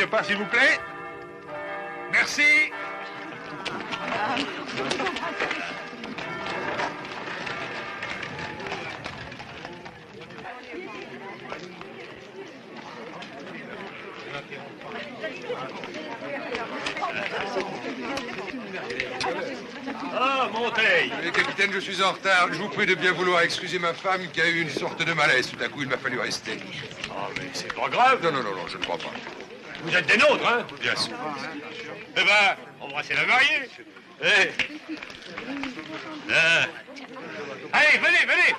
Pas, s'il vous plaît. Merci. Ah, Monteil capitaine, je suis en retard. Je vous prie de bien vouloir excuser ma femme qui a eu une sorte de malaise. Tout à coup, il m'a fallu rester. Ah, mais c'est pas grave. Non, non, non, non, je ne crois pas. Vous êtes des nôtres, hein Bien sûr. Eh ben, embrassez la mariée. Eh. Ah. Allez, venez, venez.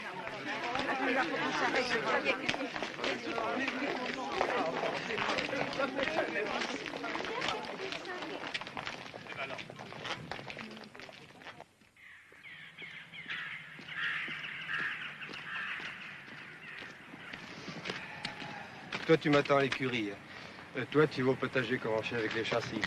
Toi, tu m'attends à l'écurie. Euh, toi, tu vas au potager commencer avec les chassis.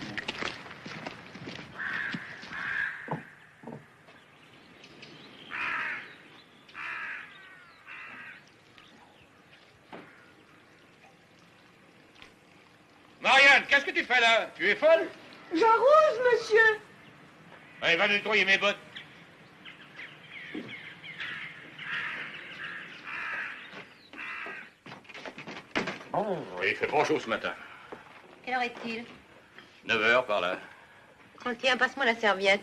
Marianne, qu'est-ce que tu fais là Tu es folle J'arrose, monsieur. Allez, va nettoyer mes bottes. Oh, il fait pas chaud ce matin. Quelle heure est-il 9 heures par là. Oh, Tiens, passe-moi la serviette.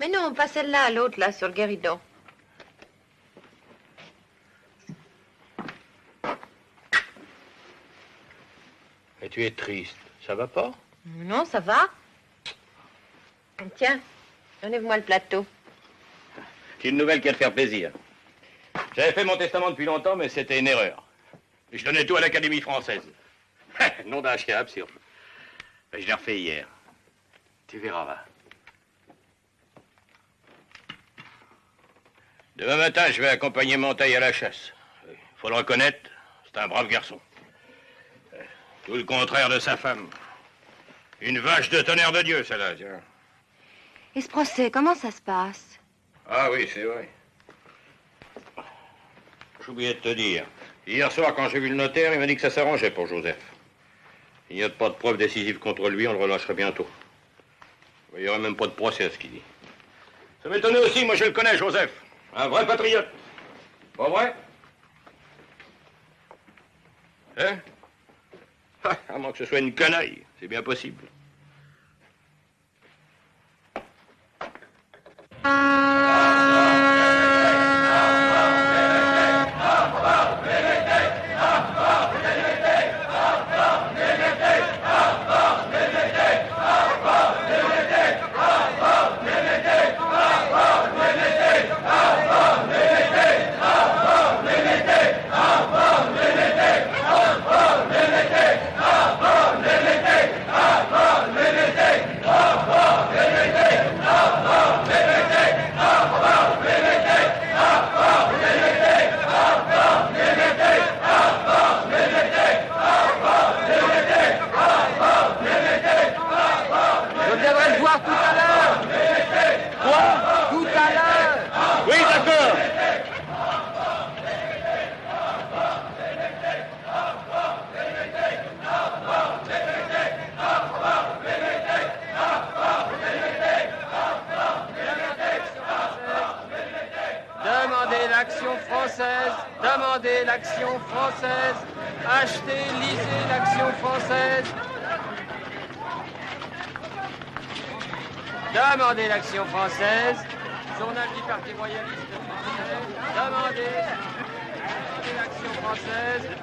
Mais non, pas celle-là, l'autre, là, sur le guéridon. Et tu es triste. Ça va pas Non, ça va. Tiens, enlève-moi le plateau. J'ai une nouvelle qui va te faire plaisir. J'avais fait mon testament depuis longtemps, mais c'était une erreur. Je donnais tout à l'Académie française. Nom d'un chien absurde. Ben, Je l'ai refait hier. Tu verras, va. Demain matin, je vais accompagner Montaille à la chasse. Il faut le reconnaître, c'est un brave garçon. Tout le contraire de sa femme. Une vache de tonnerre de Dieu, celle-là, tiens. Et ce procès, comment ça se passe? Ah oui, c'est vrai. J'oubliais de te dire. Hier soir, quand j'ai vu le notaire, il m'a dit que ça s'arrangeait pour Joseph. Il n'y a pas de preuve décisive contre lui, on le relâcherait bientôt. Il n'y aurait même pas de procès à ce qu'il dit. Ça m'étonnait aussi, moi je le connais, Joseph. Un vrai patriote. Pas vrai? Hein? Ah, À moins que ce soit une canaille, c'est bien possible. Je viendrai le voir tout à l'heure. Quoi Tout à l'heure. Oui, d'accord. Demandez l'action Demandez l'action française. Achetez, lisez l'action française. Demandez l'action française. Journal du Parti royaliste français. Demandez. L'action française.